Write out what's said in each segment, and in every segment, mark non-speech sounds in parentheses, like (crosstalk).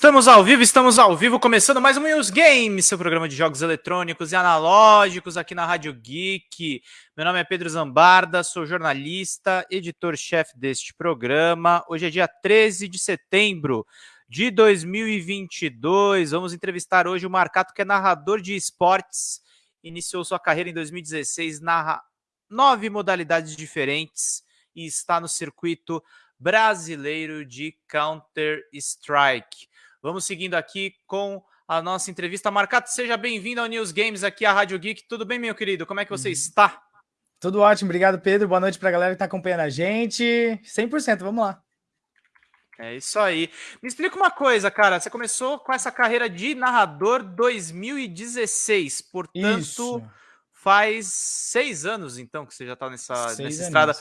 Estamos ao vivo, estamos ao vivo, começando mais um News Games, seu programa de jogos eletrônicos e analógicos aqui na Rádio Geek. Meu nome é Pedro Zambarda, sou jornalista, editor-chefe deste programa. Hoje é dia 13 de setembro de 2022. Vamos entrevistar hoje o Marcato, que é narrador de esportes. Iniciou sua carreira em 2016, narra nove modalidades diferentes e está no circuito brasileiro de Counter-Strike. Vamos seguindo aqui com a nossa entrevista. Marcato, seja bem-vindo ao News Games aqui, à Rádio Geek. Tudo bem, meu querido? Como é que você uhum. está? Tudo ótimo, obrigado, Pedro. Boa noite para a galera que está acompanhando a gente. 100%, vamos lá. É isso aí. Me explica uma coisa, cara. Você começou com essa carreira de narrador 2016, portanto, isso. faz seis anos, então, que você já está nessa, nessa estrada.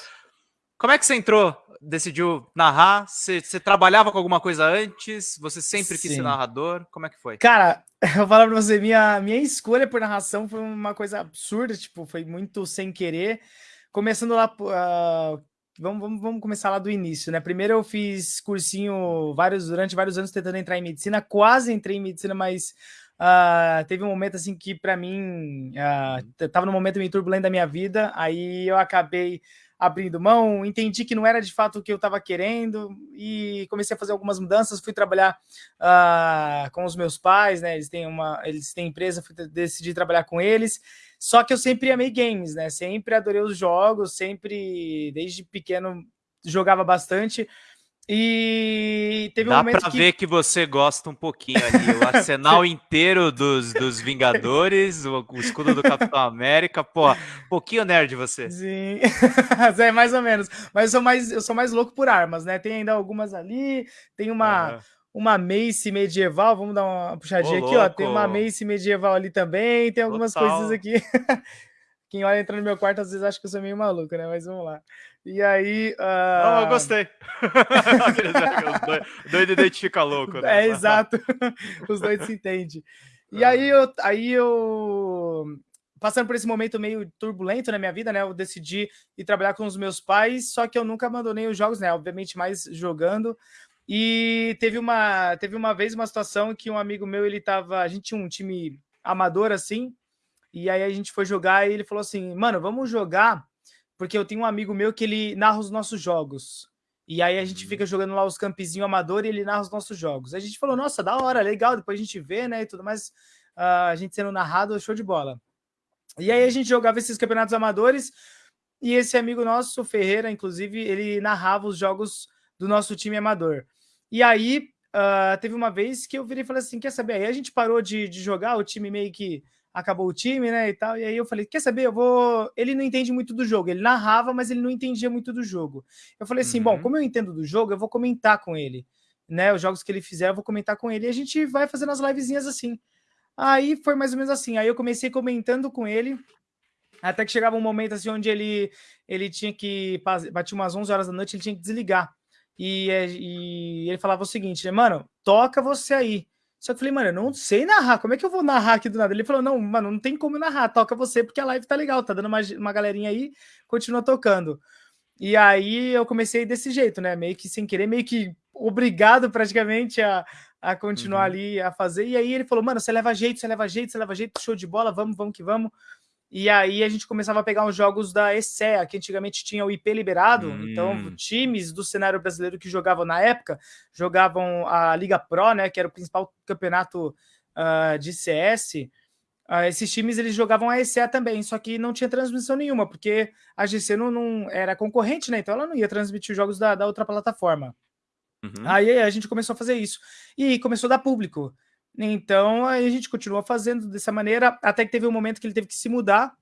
Como é que você entrou? Decidiu narrar? Você, você trabalhava com alguma coisa antes? Você sempre Sim. quis ser narrador? Como é que foi? Cara, (laughs) eu vou falar pra você, minha, minha escolha por narração foi uma coisa absurda, tipo, foi muito sem querer. Começando lá, uh, vamos, vamos, vamos começar lá do início, né? Primeiro eu fiz cursinho vários, durante vários anos tentando entrar em medicina, quase entrei em medicina, mas Uh, teve um momento assim que para mim uh, tava num momento meio turbulento da minha vida, aí eu acabei abrindo mão, entendi que não era de fato o que eu estava querendo e comecei a fazer algumas mudanças, fui trabalhar uh, com os meus pais, né, eles têm uma, eles têm empresa, fui decidi trabalhar com eles, só que eu sempre amei games, né, sempre adorei os jogos, sempre, desde pequeno, jogava bastante, e teve Dá um momento pra que... ver que você gosta um pouquinho ali. O (laughs) arsenal inteiro dos, dos Vingadores, o, o, escudo do Capitão América. Pô, um pouquinho nerd você. Sim, (laughs) é mais ou menos. Mas eu sou mais, eu sou mais louco por armas, né? Tem ainda algumas ali, tem uma... Uhum uma Mace medieval, vamos dar uma puxadinha Ô, aqui, louco. ó. Tem uma Mace medieval ali também, tem algumas Total. coisas aqui. (laughs) Quem olha entrando no meu quarto às vezes acha que eu sou meio maluco, né? Mas vamos lá. E aí. Uh... Não, eu gostei. (laughs) Os doido identifica louco, né? É, exato. (laughs) Os dois se entendem. E aí eu, aí eu. Passando por esse momento meio turbulento na minha vida, né? Eu decidi ir trabalhar com os meus pais, só que eu nunca abandonei os jogos, né? Obviamente, mais jogando. E teve uma, teve uma vez uma situação que um amigo meu, ele tava. A gente tinha um time amador assim, e aí a gente foi jogar e ele falou assim: mano, vamos jogar porque eu tenho um amigo meu que ele narra os nossos jogos. E aí a gente uhum. fica jogando lá os campezinhos amador e ele narra os nossos jogos. A gente falou, nossa, da hora, legal, depois a gente vê, né, e tudo mais, uh, a gente sendo narrado, show de bola. E aí a gente jogava esses campeonatos amadores e esse amigo nosso, Ferreira, inclusive, ele narrava os jogos do nosso time amador. E aí uh, teve uma vez que eu virei e falei assim, quer saber, aí a gente parou de, de jogar, o time meio que acabou o time, né, e tal. E aí eu falei, quer saber, eu vou... Ele não entende muito do jogo. Ele narrava, mas ele não entendia muito do jogo. Eu falei assim, uhum. bom, como eu entendo do jogo, eu vou comentar com ele. Né, os jogos que ele fizer, eu vou comentar com ele. E a gente vai fazendo as livezinhas assim. Aí foi mais ou menos assim. Aí eu comecei comentando com ele, até que chegava um momento assim onde ele, ele tinha que... Batia umas 11 horas da noite, ele tinha que desligar. E, é, e ele falava o seguinte, né, mano, toca você aí. Só que eu falei, mano, eu não sei narrar, como é que eu vou narrar aqui do nada? Ele falou, não, mano, não tem como narrar, toca você, porque a live tá legal, tá dando uma, uma galerinha aí, continua tocando. E aí eu comecei desse jeito, né, meio que sem querer, meio que obrigado praticamente a, a continuar uhum. ali a fazer. E aí ele falou, mano, você leva jeito, você leva jeito, você leva jeito, show de bola, vamos, vamos que vamos. E aí a gente começava a pegar os jogos da ESEA, que antigamente tinha o IP liberado, então, hum. então times do cenário brasileiro que jogavam na época, jogavam a Liga Pro, né, que era o principal campeonato uh, de CS, uh, ah, esses times eles jogavam a ESEA também, só que não tinha transmissão nenhuma, porque a GC não, não era concorrente, né, então ela não ia transmitir os jogos da, da outra plataforma. Uhum. Aí a gente começou a fazer isso, e começou a dar público. Então, aí a gente continuou fazendo dessa maneira, até que teve um momento que ele teve que se mudar.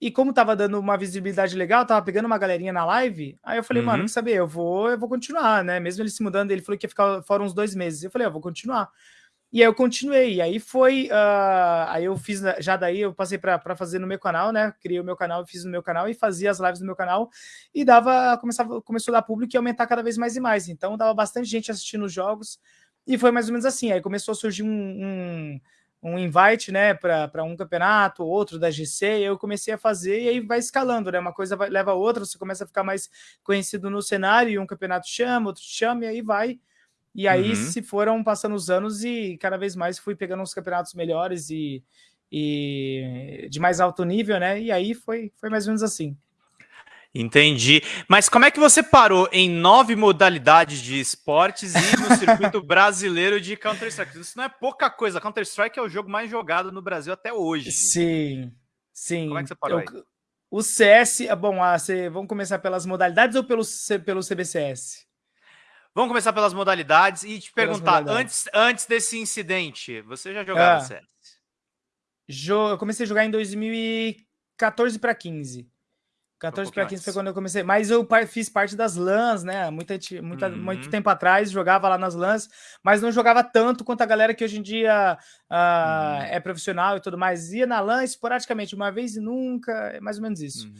E como tava dando uma visibilidade legal, tava pegando uma galerinha na live, aí eu falei, uhum. mano, quer saber, eu vou, eu vou continuar, né? Mesmo ele se mudando, ele falou que ia ficar fora uns dois meses. Eu falei, eu vou continuar. E aí eu continuei, e aí foi, uh, aí eu fiz, já daí eu passei para fazer no meu canal, né, criei o meu canal, fiz no meu canal e fazia as lives no meu canal, e dava, começava, começou a dar público e aumentar cada vez mais e mais, então dava bastante gente assistindo os jogos, e foi mais ou menos assim. Aí começou a surgir um, um, um invite, né, para um campeonato, outro da GC, e eu comecei a fazer, e aí vai escalando, né? Uma coisa vai, leva a outra, você começa a ficar mais conhecido no cenário, e um campeonato chama, outro chama, e aí vai. E aí uhum. se foram passando os anos e cada vez mais fui pegando uns campeonatos melhores e, e de mais alto nível, né? E aí foi, foi mais ou menos assim. Entendi. Mas como é que você parou em nove modalidades de esportes e no circuito (laughs) brasileiro de Counter-Strike? Isso não é pouca coisa. Counter-Strike é o jogo mais jogado no Brasil até hoje. Sim, sim. Como é que você parou Eu, O CS, ah, bom, ah, você, vamos começar pelas modalidades ou pelo, pelo CBCS? Vamos começar pelas modalidades e te perguntar, antes, antes desse incidente, você já jogava ah, CS? Jo eu comecei a jogar em 2014 para 15. 14 para 15 foi quando eu comecei. Mas eu fiz parte das LANs, né? Muita, muita, uhum. Muito tempo atrás, jogava lá nas LANs, mas não jogava tanto quanto a galera que hoje em dia uh, uhum. é profissional e tudo mais. Ia na LAN esporadicamente, uma vez e nunca, é mais ou menos isso. Uhum.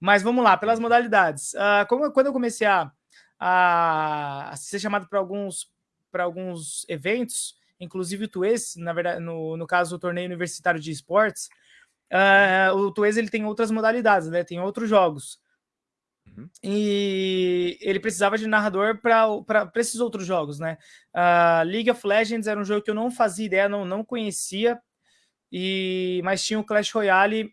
Mas vamos lá, pelas modalidades. Uh, como, quando eu comecei a, a, ser chamado para alguns, alguns eventos, inclusive o TUES, na verdade, no, no caso, o torneio universitário de esportes, Uh, o Tuez ele tem outras modalidades, né? Tem outros jogos. Uhum. E ele precisava de narrador para esses outros jogos, né? Uh, League of Legends era um jogo que eu não fazia ideia, não, não conhecia, e mas tinha o Clash Royale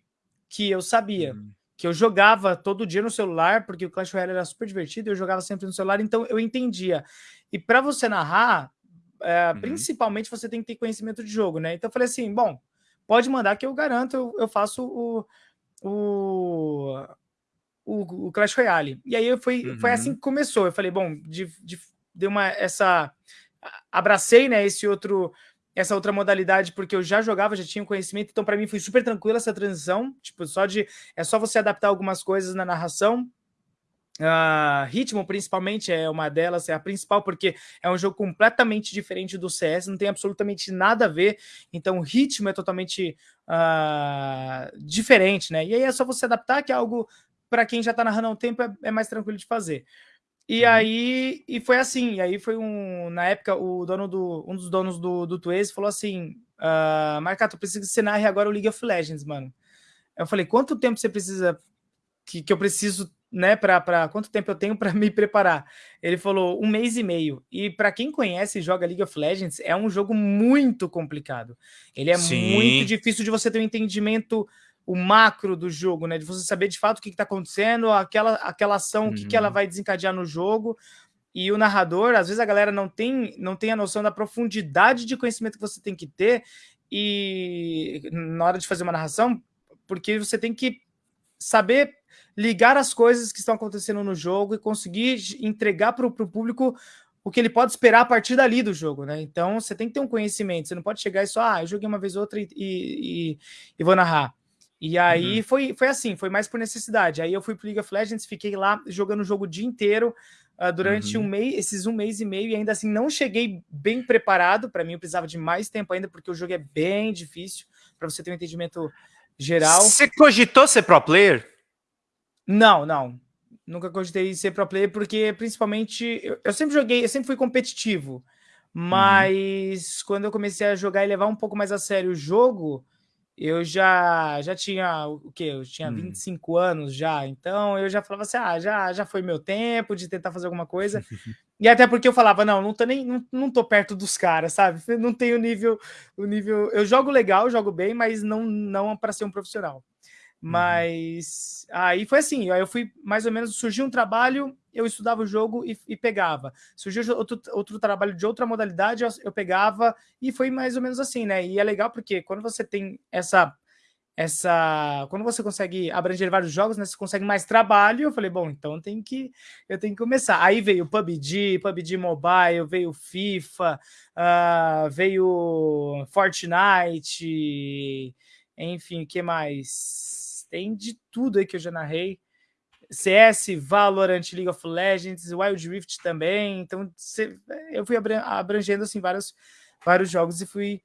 que eu sabia, uhum. que eu jogava todo dia no celular, porque o Clash Royale era super divertido, eu jogava sempre no celular, então eu entendia. E para você narrar, uh, uhum. principalmente você tem que ter conhecimento de jogo, né? Então eu falei assim, bom, pode mandar que eu garanto, eu, eu faço o, o, o, o, Clash Royale. E aí foi, uhum. foi assim que começou. Eu falei, bom, de, de, de uma essa abracei, né, esse outro essa outra modalidade porque eu já jogava, já tinha conhecimento, então para mim foi super tranquila essa transição, tipo, só de é só você adaptar algumas coisas na narração Uh, ritmo, principalmente, é uma delas, é a principal, porque é um jogo completamente diferente do CS, não tem absolutamente nada a ver, então o ritmo é totalmente uh, diferente, né? E aí é só você adaptar, que é algo para quem já está narrando há um tempo é, é, mais tranquilo de fazer. E uhum. aí, e foi assim, e aí foi um, na época, o dono do, um dos donos do, do Twaze falou assim, uh, Marcato, eu preciso que você narre agora o League of Legends, mano. Eu falei, quanto tempo você precisa, que, que eu preciso né, para quanto tempo eu tenho para me preparar? Ele falou um mês e meio. E para quem conhece e joga League of Legends, é um jogo muito complicado. Ele é Sim. muito difícil de você ter um entendimento o macro do jogo, né? De você saber de fato o que está acontecendo, aquela, aquela ação, uhum. o que, que ela uhum. vai desencadear no jogo. E o narrador, às vezes a galera não tem, não tem a noção da profundidade de conhecimento que você tem que ter e na hora de fazer uma narração, porque você tem que saber ligar as coisas que estão acontecendo no jogo e conseguir entregar para o público o que ele pode esperar a partir dali do jogo, né? Então você tem que ter um conhecimento, você não pode chegar e só, ah, eu joguei uma vez ou outra e, e, e vou narrar. E aí uhum. foi, foi assim, foi mais por necessidade. Aí eu fui para League of Legends, fiquei lá jogando o jogo o dia inteiro uh, durante uhum. um mês, esses um mês e meio, e ainda assim não cheguei bem preparado. Para mim, eu precisava de mais tempo ainda, porque o jogo é bem difícil para você ter um entendimento geral. Você cogitou ser pro player? Não, não. Nunca cogitei ser pro player, porque principalmente eu, eu sempre joguei, eu sempre fui competitivo. Uhum. Mas uhum. quando eu comecei a jogar e levar um pouco mais a sério o jogo, eu já já tinha o que? Eu tinha 25 hum. anos já, então eu já falava assim: ah, já, já foi meu tempo de tentar fazer alguma coisa. (laughs) e até porque eu falava: não, não tô nem não, não tô perto dos caras, sabe? Não tenho nível, o nível. Eu jogo legal, jogo bem, mas não, não para ser um profissional. Uhum. Mas uhum. aí foi assim, aí eu fui mais ou menos, surgiu um trabalho, eu estudava o jogo e, e pegava. Surgiu outro, outro trabalho de outra modalidade, eu, eu, pegava, e foi mais ou menos assim, né? E é legal porque quando você tem essa. Essa, quando você consegue abranger vários jogos, né, você consegue mais trabalho. Eu falei, bom, então tem que, eu tenho que começar. Aí veio PUBG, PUBG Mobile, veio FIFA, uh, veio Fortnite, enfim, o que mais? Tem de tudo aí que eu já narrei. CS, Valorant, League of Legends, Wild Rift também. Então, eu fui abrangendo assim, vários, vários jogos e fui,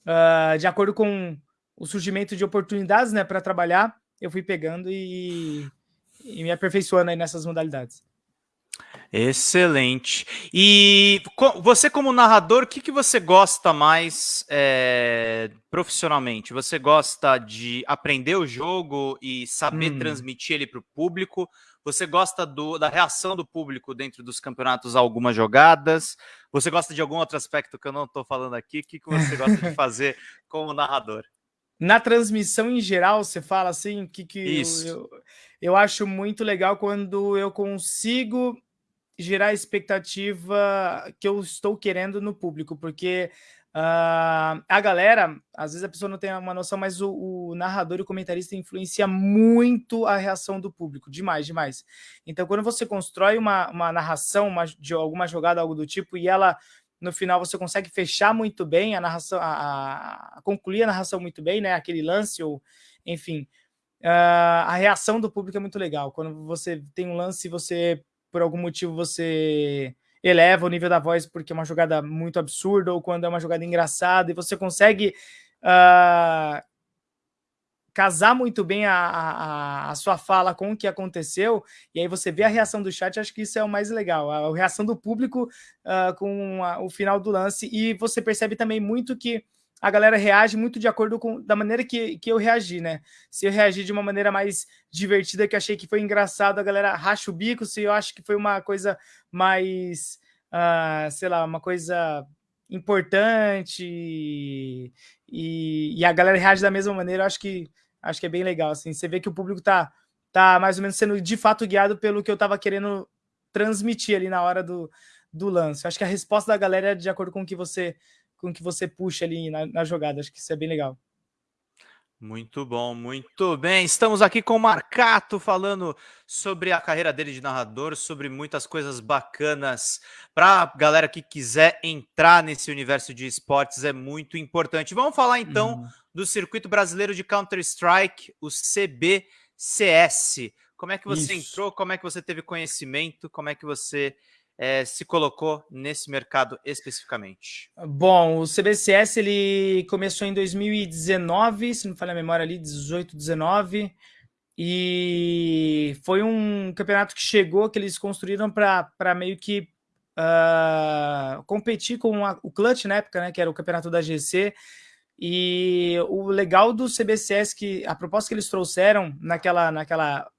uh, de acordo com o surgimento de oportunidades né, para trabalhar, eu fui pegando e, e me aperfeiçoando aí nessas modalidades. Excelente. E você, como narrador, o que, que você gosta mais é, profissionalmente? Você gosta de aprender o jogo e saber hum. transmitir ele para o público? Você gosta do, da reação do público dentro dos campeonatos a algumas jogadas? Você gosta de algum outro aspecto que eu não estou falando aqui? O que, que você gosta de (laughs) fazer como narrador? Na transmissão em geral, você fala assim, que, que Isso. Eu, eu, eu acho muito legal quando eu consigo gerar expectativa que eu estou querendo no público, porque Uh, a galera, às vezes a pessoa não tem uma noção, mas o, o, narrador e o comentarista influencia muito a reação do público, demais, demais. Então, quando você constrói uma, uma narração uma, de alguma jogada, algo do tipo, e ela, no final, você consegue fechar muito bem a narração, a, a concluir a narração muito bem, né? Aquele lance, ou enfim, uh, a reação do público é muito legal. Quando você tem um lance você, por algum motivo, você eleva o nível da voz porque é uma jogada muito absurda ou quando é uma jogada engraçada e você consegue uh, casar muito bem a, a, a, sua fala com o que aconteceu e aí você vê a reação do chat, acho que isso é o mais legal, a, reação do público uh, com a, o final do lance e você percebe também muito que a galera reage muito de acordo com da maneira que, que eu reagi, né? Se eu reagi de uma maneira mais divertida, que achei que foi engraçado, a galera racha o bico. Se eu acho que foi uma coisa mais, uh, sei lá, uma coisa importante e, e, a galera reage da mesma maneira, eu acho que acho que é bem legal. Assim, você vê que o público tá, tá mais ou menos sendo de fato guiado pelo que eu tava querendo transmitir ali na hora do, do lance. Eu acho que a resposta da galera é de acordo com o que você com que você puxa ali na, na jogada. Acho que isso é bem legal. Muito bom, muito bem. Estamos aqui com o Marcato falando sobre a carreira dele de narrador, sobre muitas coisas bacanas. Para a galera que quiser entrar nesse universo de esportes, é muito importante. Vamos falar então uhum. do circuito brasileiro de Counter-Strike, o CBCS. Como é que você Isso. entrou? Como é que você teve conhecimento? Como é que você é, se colocou nesse mercado especificamente? Bom, o CBCS ele começou em 2019, se não falha a memória ali, 18, 19, e foi um campeonato que chegou, que eles construíram para meio que uh, competir com a, o Clutch na época, né, que era o campeonato da GC, e o legal do CBCS, que a proposta que eles trouxeram naquela, naquela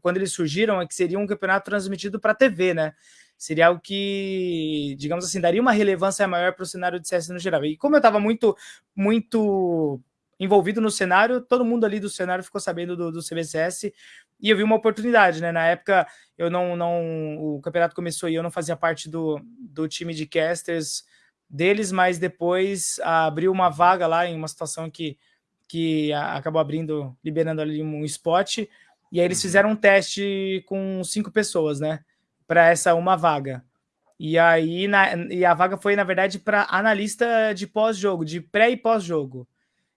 quando eles surgiram, é que seria um campeonato transmitido para TV, né? Seria algo que, digamos assim, daria uma relevância maior para o cenário de CS no geral. E como eu estava muito, muito envolvido no cenário, todo mundo ali do cenário ficou sabendo do, do CBCS e eu vi uma oportunidade, né? Na época, eu não, não, o campeonato começou e eu não fazia parte do, do time de casters deles, mas depois abriu uma vaga lá em uma situação que, que acabou abrindo, liberando ali um spot, e aí eles uhum. fizeram um teste com cinco pessoas, né? Para essa uma vaga. E aí na, e a vaga foi, na verdade, para analista de pós-jogo, de pré e pós-jogo.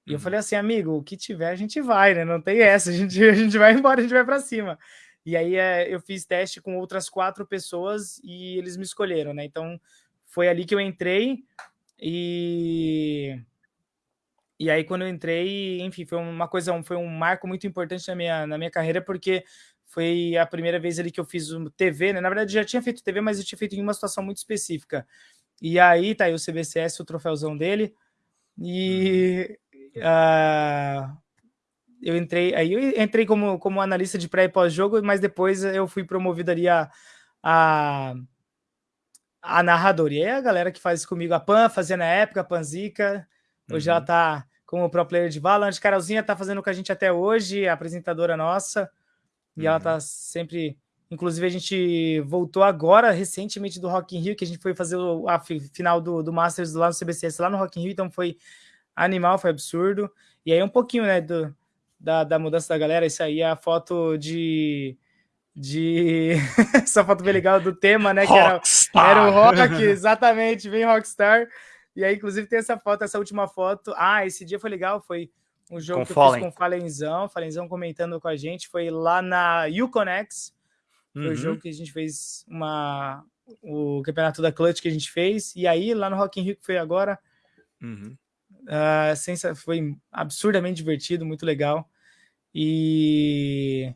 E eu uhum. falei assim, amigo, o que tiver a gente vai, né? Não tem essa, a gente, (laughs) a gente vai embora, a gente vai para cima. E aí é, eu fiz teste com outras quatro pessoas e eles me escolheram, né? Então foi ali que eu entrei e e aí quando eu entrei, enfim, foi uma coisa, foi um marco muito importante na minha na minha carreira porque foi a primeira vez ali que eu fiz TV, né? Na verdade, já tinha feito TV, mas eu tinha feito em uma situação muito específica. E aí tá aí o CBCS, o troféuzão dele. E uh, eu entrei, aí eu entrei como, como analista de pré e pós-jogo, mas depois eu fui promovido ali a, a, a narrador. E aí a galera que faz comigo, a Pan, fazia na época, a Panzica, hoje uhum. ela tá como pro player de Valorant. Carolzinha tá fazendo com a gente até hoje, a apresentadora nossa. E uhum. ela tá sempre. Inclusive, a gente voltou agora, recentemente, do Rock in Rio, que a gente foi fazer a final do, do Masters lá no CBCS, lá no Rock in Rio, então foi animal, foi absurdo. E aí um pouquinho, né, do, da, da mudança da galera, isso aí é a foto de... de... (laughs) essa foto bem legal do tema, né, que era, era o rock, exatamente, bem rockstar. E aí, inclusive, tem essa foto, essa última foto. Ah, esse dia foi legal, foi um jogo com que Fallen. eu fiz com o Falenzão, Falenzão comentando com a gente, foi lá na Uconex, foi uhum. o jogo que a gente fez uma, o campeonato da Clutch que a gente fez, e aí lá no Rock in Rio que foi agora, uhum. uh, foi absurdamente divertido, muito legal, e...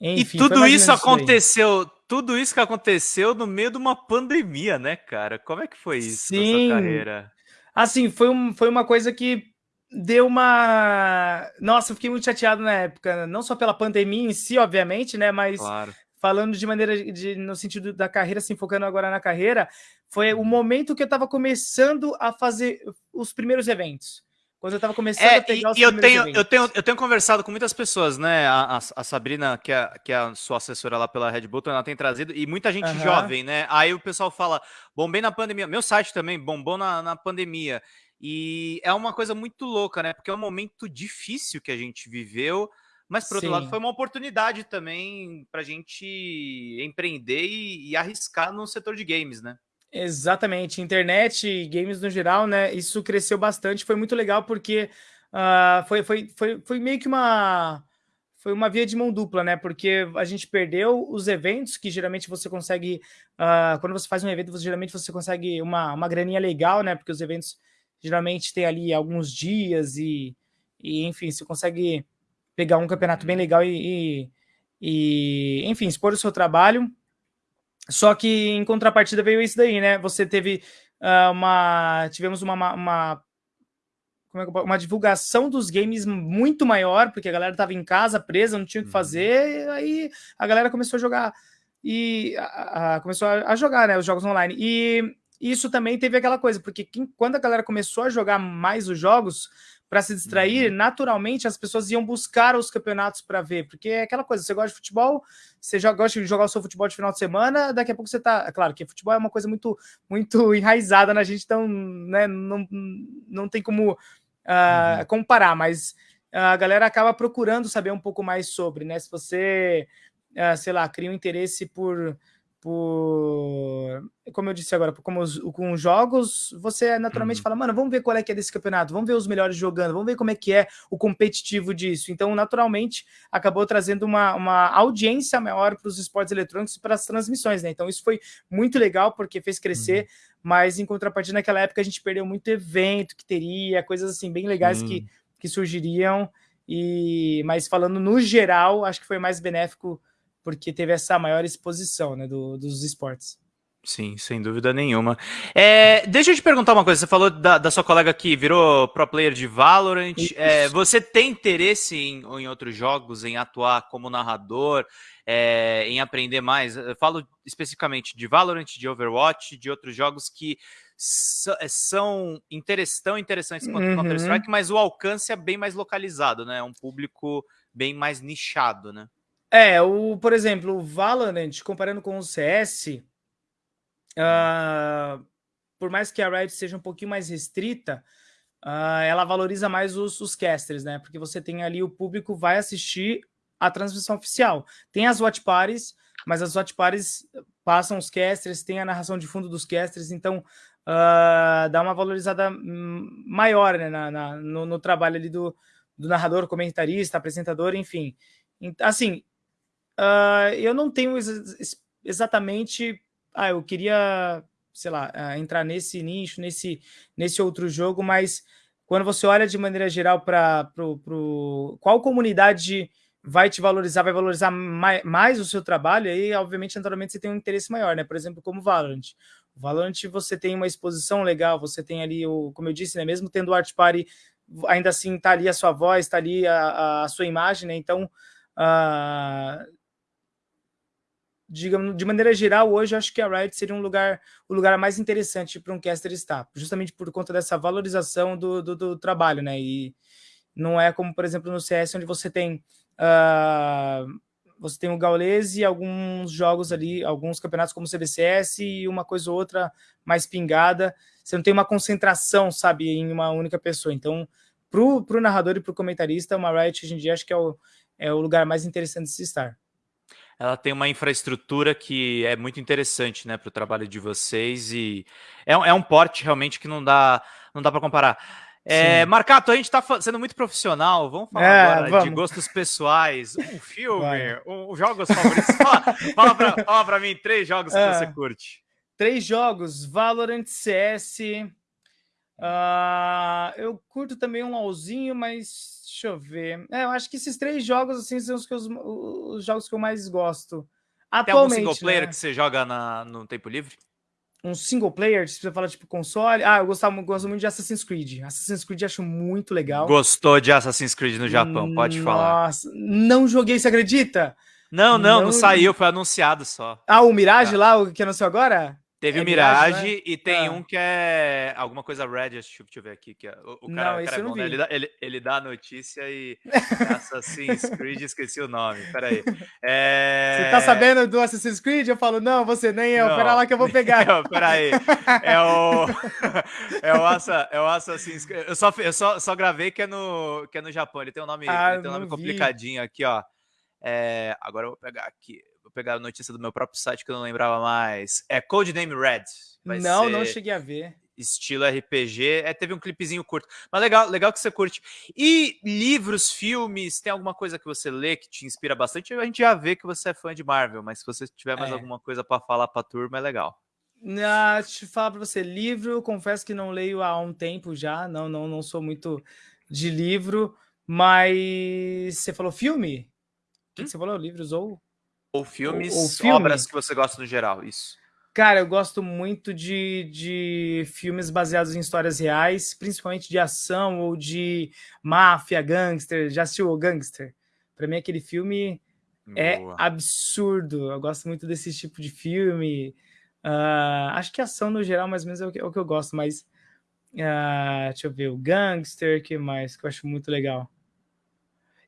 Enfim, e tudo isso aconteceu, tudo isso que aconteceu no meio de uma pandemia, né, cara? Como é que foi isso Sim. na sua carreira? Assim, foi, um, foi uma coisa que deu uma. Nossa, eu fiquei muito chateado na época, não só pela pandemia em si, obviamente, né? Mas claro. falando de maneira de, no sentido da carreira, se focando agora na carreira, foi o momento que eu estava começando a fazer os primeiros eventos. Quando eu estava começando é, a pegar e, os e eu tenho, eventos. eu tenho Eu tenho conversado com muitas pessoas, né? A, a, a, Sabrina, que é, que é a sua assessora lá pela Red Bull, ela tem trazido, e muita gente uhum. jovem, né? Aí o pessoal fala, bombei na pandemia. Meu site também bombou na, na pandemia. E é uma coisa muito louca, né? Porque é um momento difícil que a gente viveu, mas por outro Sim. lado foi uma oportunidade também para a gente empreender e, e arriscar no setor de games, né? Exatamente, internet e games no geral, né? Isso cresceu bastante, foi muito legal porque uh, foi, foi, foi, foi meio que uma foi uma via de mão dupla, né? Porque a gente perdeu os eventos que geralmente você consegue uh, quando você faz um evento, você, geralmente você consegue uma, uma graninha legal, né? Porque os eventos geralmente tem ali alguns dias e, e enfim, você consegue pegar um campeonato bem legal e, e, e enfim, expor o seu trabalho só que em contrapartida veio isso daí, né? Você teve uh, uma. Tivemos uma, uma, é uma divulgação dos games muito maior, porque a galera estava em casa, presa, não tinha o que uhum. fazer, aí a galera começou a jogar e a, a, começou a, a, jogar né, os jogos online. E isso também teve aquela coisa, porque quem, quando a galera começou a jogar mais os jogos, para se distrair, uhum. naturalmente as pessoas iam buscar os campeonatos para ver, porque é aquela coisa, você gosta de futebol, você já gosta de jogar o seu futebol de final de semana, daqui a pouco você tá, é claro que futebol é uma coisa muito muito (laughs) enraizada na gente, então, né, não, não tem como uh, uhum. comparar, mas a galera acaba procurando saber um pouco mais sobre, né, se você, uh, sei lá, cria um interesse por por, como eu disse agora, como os, com jogos, você naturalmente uhum. fala, mano, vamos ver qual é que é desse campeonato, vamos ver os melhores jogando, vamos ver como é que é o competitivo disso. Então, naturalmente, acabou trazendo uma, uma audiência maior para os esportes eletrônicos e para as transmissões, né? Então, isso foi muito legal, porque fez crescer, uhum. mas em contrapartida, naquela época, a gente perdeu muito evento que teria, coisas assim, bem legais uhum. que, que surgiriam, e mas falando no geral, acho que foi mais benéfico porque teve essa maior exposição né, do, dos esportes. Sim, sem dúvida nenhuma. É, deixa eu te perguntar uma coisa. Você falou da, da sua colega que virou pro player de Valorant. É, você tem interesse em, em outros jogos, em atuar como narrador, é, em aprender mais? Eu falo especificamente de Valorant, de Overwatch, de outros jogos que é, são tão interessantes quanto uhum. Counter-Strike, mas o alcance é bem mais localizado, né? É um público bem mais nichado, né? É, o, por exemplo, o Valorant, comparando com o CS, uh, ah, por mais que a Riot seja um pouquinho mais restrita, uh, ela valoriza mais os, os casters, né? Porque você tem ali o público vai assistir a transmissão oficial. Tem as watch parties, mas as watch parties passam os casters, tem a narração de fundo dos casters, então uh, dá uma valorizada maior né, na, na no, no, trabalho ali do, do narrador, comentarista, apresentador, enfim. Assim, Uh, eu não tenho ex exatamente. Ah, eu queria, sei lá, uh, entrar nesse nicho, nesse, nesse outro jogo, mas quando você olha de maneira geral para qual comunidade vai te valorizar, vai valorizar mais, mais, o seu trabalho, aí, obviamente, naturalmente, você tem um interesse maior, né? Por exemplo, como Valorant. O Valorant, você tem uma exposição legal, você tem ali, o, como eu disse, né? Mesmo tendo o Art Party, ainda assim, tá ali a sua voz, tá ali a, a sua imagem, né? Então, uh, digamos, de maneira geral, hoje acho que a Riot seria um lugar, o lugar mais interessante para um caster estar, justamente por conta dessa valorização do, do, do, trabalho, né? E não é como, por exemplo, no CS, onde você tem uh, você tem o Gaules e alguns jogos ali, alguns campeonatos como o CBCS e uma coisa ou outra mais pingada. Você não tem uma concentração, sabe, em uma única pessoa. Então, para o narrador e para o comentarista, uma Riot hoje em dia acho que é o, é o lugar mais interessante de se estar ela tem uma infraestrutura que é muito interessante né, para o trabalho de vocês e é, é, um porte realmente que não dá, não dá para comparar. É, Marcato, a gente está sendo muito profissional, vamos falar é, agora vamos. de gostos pessoais, (laughs) um filme, um, jogos favoritos. fala, fala para mim três jogos que é. você curte. Três jogos, Valorant, CS, Uh, eu curto também um LOLzinho, mas deixa eu ver. É, eu acho que esses três jogos assim são os, que os, os jogos que eu mais gosto. Atualmente, Tem algum single player né? que você joga na, no tempo livre? Um single player, se você fala tipo console. Ah, eu gostava, gosto muito de Assassin's Creed. Assassin's Creed acho muito legal. Gostou de Assassin's Creed no Japão, pode falar. Nossa, não joguei, você acredita? Não, não, não, não saiu, foi anunciado só. Ah, o Mirage é. lá, o que anunciou agora? Teve é o Mirage, Mirage né? e tem ah. um que é alguma coisa Red, deixa eu ver aqui. Que é, o, o cara, não, o cara é bom, né? ele, dá, ele, ele, dá a notícia e (laughs) Assassin's Creed, esqueci o nome, peraí. (laughs) É... Você tá sabendo do Assassin's Creed? Eu falo, não, você nem eu, não, pera lá que eu vou pegar. (laughs) Não, peraí, é o, é o, Assa, é o Assassin's Creed, eu, só, eu só, só gravei que é, no, que é no Japão, ele tem um nome, ah, tem um nome complicadinho aqui, ó. É, agora eu vou pegar aqui pegar a notícia do meu próprio site que eu não lembrava mais. É Codename Red. não, não cheguei a ver. Estilo RPG. É, teve um clipezinho curto. Mas legal, legal que você curte. E livros, filmes, tem alguma coisa que você lê que te inspira bastante? A gente já vê que você é fã de Marvel, mas se você tiver mais é. alguma coisa para falar para turma, é legal. Ah, deixa eu falar para você, livro, confesso que não leio há um tempo já, não, não, não sou muito de livro, mas você falou filme? Hum? que você falou? Livros ou ou filmes, ou, ou filme. obras que você gosta no geral, isso. Cara, eu gosto muito de, de filmes baseados em histórias reais, principalmente de ação ou de máfia, gangster. Já assistiu o Gangster? Para mim, aquele filme é Boa. é absurdo. Eu gosto muito desse tipo de filme. Uh, acho que ação no geral, mais ou menos, é o que, é o que eu gosto, mas. Uh, deixa eu ver, o Gangster, que mais que eu acho muito legal.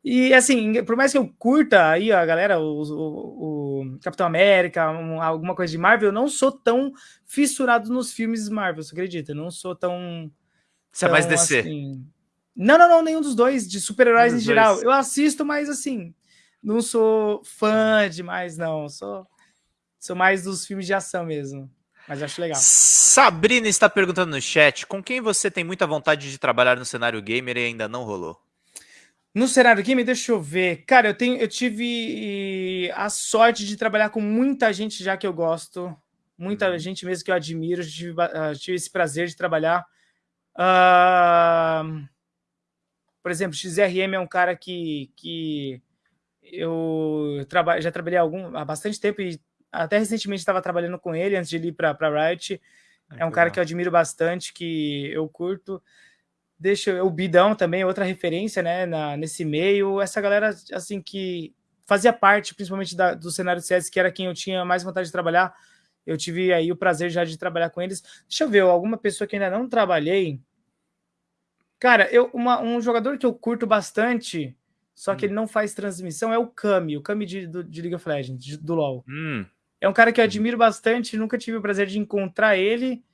E assim, por mais que eu curta aí a galera, o, o, o Capitão América, um, alguma coisa de Marvel, eu não sou tão fissurado nos filmes Marvel, você acredita? Eu não sou tão. Você é mais DC? Assim... Não, não, não, nenhum dos dois, de super-heróis em geral. Eu assisto, mas assim, não sou fã demais, não. Sou, sou mais dos filmes de ação mesmo. Mas acho legal. Sabrina está perguntando no chat: com quem você tem muita vontade de trabalhar no cenário gamer e ainda não rolou? No cenário game, deixa eu ver. Cara, eu, tenho, eu tive a sorte de trabalhar com muita gente já que eu gosto. Muita uhum. gente mesmo que eu admiro. Eu tive, uh, tive esse prazer de trabalhar. Uh, por exemplo, XRM é um cara que, que eu traba já trabalhei há, algum, há bastante tempo e até recentemente estava trabalhando com ele antes de ir para Riot. É um cara que eu admiro bastante, que eu curto deixa o Bidão também, outra referência, né, na, nesse meio, essa galera, assim, que fazia parte, principalmente da, do cenário do CS, que era quem eu tinha mais vontade de trabalhar, eu tive aí o prazer já de trabalhar com eles. Deixa eu ver, alguma pessoa que ainda não trabalhei, cara, eu, uma, um jogador que eu curto bastante, só que hum. ele não faz transmissão, é o Kami, o Kami de, do, de League of Legends, de, do LoL. Hum. É um cara que eu admiro bastante, nunca tive o prazer de encontrar ele,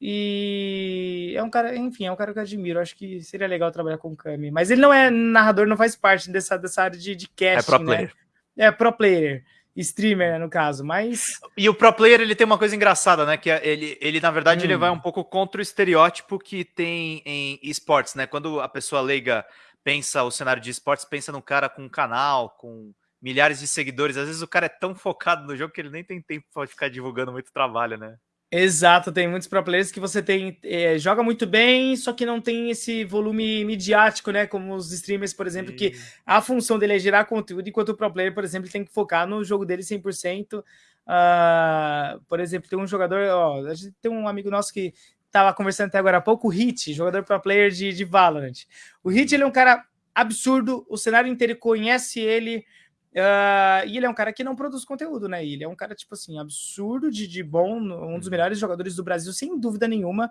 e é um cara, enfim, é um cara que eu admiro. Acho que seria legal trabalhar com o Kami. Mas ele não é narrador, não faz parte dessa, dessa área de, de casting, é pro né? player. Né? É pro player. Streamer, né, no caso, mas... E o pro player, ele tem uma coisa engraçada, né? Que é, ele, ele na verdade, hum. ele vai um pouco contra o estereótipo que tem em esportes, né? Quando a pessoa leiga pensa o cenário de esportes, pensa num cara com um canal, com milhares de seguidores. Às vezes o cara é tão focado no jogo que ele nem tem tempo para ficar divulgando muito trabalho, né? Exato, tem muitos pro players que você tem é, joga muito bem, só que não tem esse volume midiático, né? Como os streamers, por exemplo, Sim. que a função dele é gerar conteúdo, enquanto o pro player, por exemplo, tem que focar no jogo dele 100%. Uh, ah, por exemplo, tem um jogador, ó, a gente tem um amigo nosso que estava conversando até agora há pouco, o Hit, jogador pro player de, de Valorant. O Hit, ele é um cara absurdo, o cenário inteiro conhece ele, Uh, e ele é um cara que não produz conteúdo, né? Ele é um cara, tipo assim, absurdo de, de bom, um dos uhum. melhores jogadores do Brasil, sem dúvida nenhuma.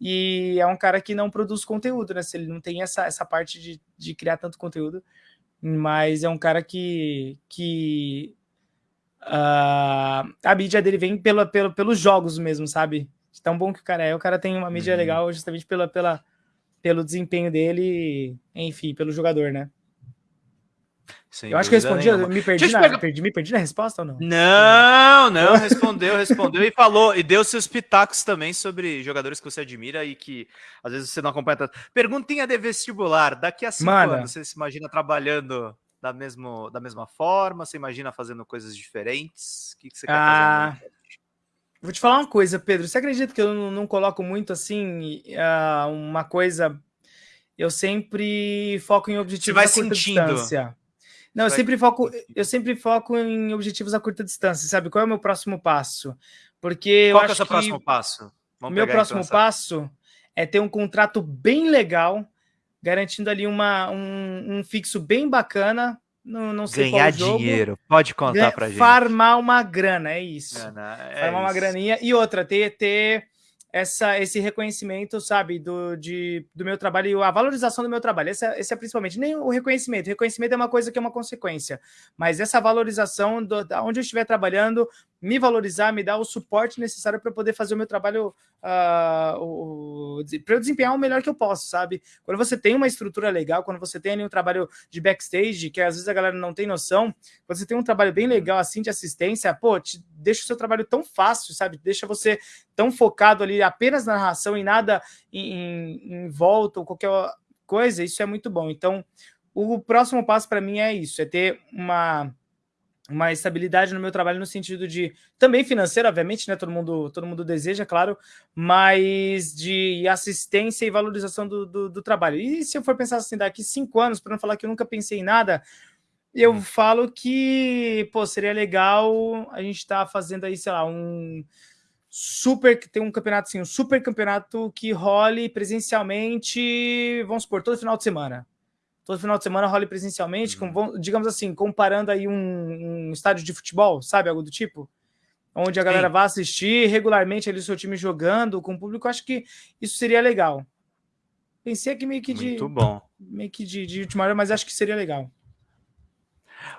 E é um cara que não produz conteúdo, né? Se ele não tem essa, essa parte de, de criar tanto conteúdo. Mas é um cara que. que uh, a mídia dele vem pela, pela, pelos jogos mesmo, sabe? De tão bom que o cara é. O cara tem uma mídia uhum. legal justamente pela, pela, pelo desempenho dele, enfim, pelo jogador, né? Sem eu acho que eu respondi, eu me perdi, na, perdi, me perdi na resposta ou não? Não, não, respondeu, respondeu e falou, e deu seus pitacos também sobre jogadores que você admira e que às vezes você não acompanha tanto. Perguntinha de vestibular, daqui a cinco Mano. anos, você se imagina trabalhando da, mesmo, da mesma forma? Você imagina fazendo coisas diferentes? O que, que você quer ah, fazer? Vou te falar uma coisa, Pedro, você acredita que eu não, não coloco muito assim, uh, uma coisa... Eu sempre foco em objetivos você vai sentindo. distância. Não, eu sempre foco, eu sempre foco em objetivos a curta distância, sabe? Qual é o meu próximo passo? Porque Qual eu é o seu próximo passo? Vamos meu próximo então passo é ter um contrato bem legal, garantindo ali uma, um, um fixo bem bacana não, não sei Ganhar dinheiro, pode contar pra gente. Farmar uma grana, é isso. Grana, é farmar isso. uma graninha. E outra, ter, ter essa, esse reconhecimento, sabe, do, de, do meu trabalho e a valorização do meu trabalho. Esse é, esse é, principalmente, nem o reconhecimento. Reconhecimento é uma coisa que é uma consequência, mas essa valorização do, da onde eu estiver trabalhando, me valorizar, me dar o suporte necessário para poder fazer o meu trabalho, uh, para eu desempenhar o melhor que eu posso, sabe? Quando você tem uma estrutura legal, quando você tem ali um trabalho de backstage, que às vezes a galera não tem noção, quando você tem um trabalho bem legal assim de assistência, pô, te deixa o seu trabalho tão fácil, sabe? Deixa você tão focado ali apenas na narração e nada em, em, em volta ou qualquer coisa, isso é muito bom. Então, o próximo passo para mim é isso, é ter uma uma estabilidade no meu trabalho no sentido de também financeiro, obviamente, né? Todo mundo, todo mundo deseja, claro, mas de assistência e valorização do, do, do trabalho. E se eu for pensar assim, daqui cinco anos, para não falar que eu nunca pensei em nada, eu hum. falo que pô, seria legal a gente estar tá fazendo aí, sei lá, um super que tem um campeonato assim, um super campeonato que role presencialmente, vamos supor, todo final de semana todo final de semana role presencialmente, uhum. com, digamos assim, comparando aí um, um, estádio de futebol, sabe, algo do tipo? Onde a galera Sim. vai assistir regularmente ali o seu time jogando com o público, acho que isso seria legal. Pensei aqui meio que de... Muito bom. Meio que de, de última hora, mas acho que seria legal.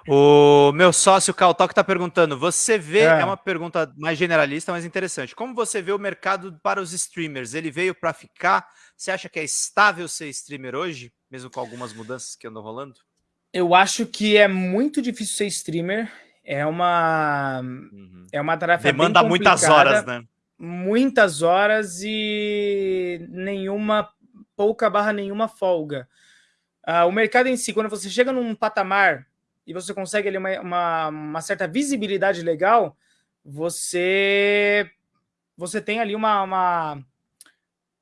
O meu sócio Caltal está perguntando: você vê, é. é. uma pergunta mais generalista, mas interessante. Como você vê o mercado para os streamers? Ele veio para ficar? Você acha que é estável ser streamer hoje, mesmo com algumas mudanças que andam rolando? Eu acho que é muito difícil ser streamer. É uma, uhum. é uma tarefa Demanda muitas horas, né? Muitas horas e nenhuma, pouca barra nenhuma folga. Uh, o mercado em si, quando você chega num patamar e você consegue ali uma, uma, uma, certa visibilidade legal, você você tem ali uma, uma,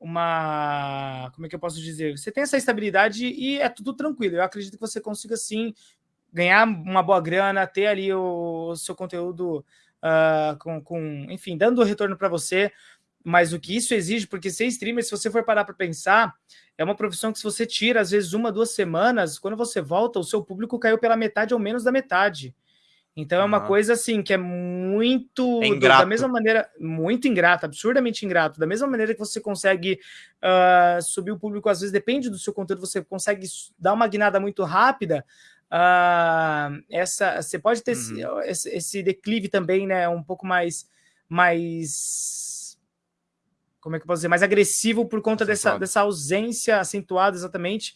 uma como é que eu posso dizer? Você tem essa estabilidade e é tudo tranquilo. Eu acredito que você consiga sim ganhar uma boa grana, ter ali o, o seu conteúdo uh, com, com, enfim, dando retorno para você. Mas o que isso exige, porque ser streamer, se você for parar para pensar, é uma profissão que se você tira, às vezes, uma, duas semanas, quando você volta, o seu público caiu pela metade ou menos da metade. Então uhum. é uma coisa assim que é muito é da mesma maneira, muito ingrata, absurdamente ingrato. Da mesma maneira que você consegue uh, subir o público, às vezes depende do seu conteúdo, você consegue dar uma guinada muito rápida. Uh, essa você pode ter uhum. esse, esse, declive também, né? Um pouco mais mais como é que eu posso dizer, mais agressivo por conta dessa, dessa ausência acentuada exatamente,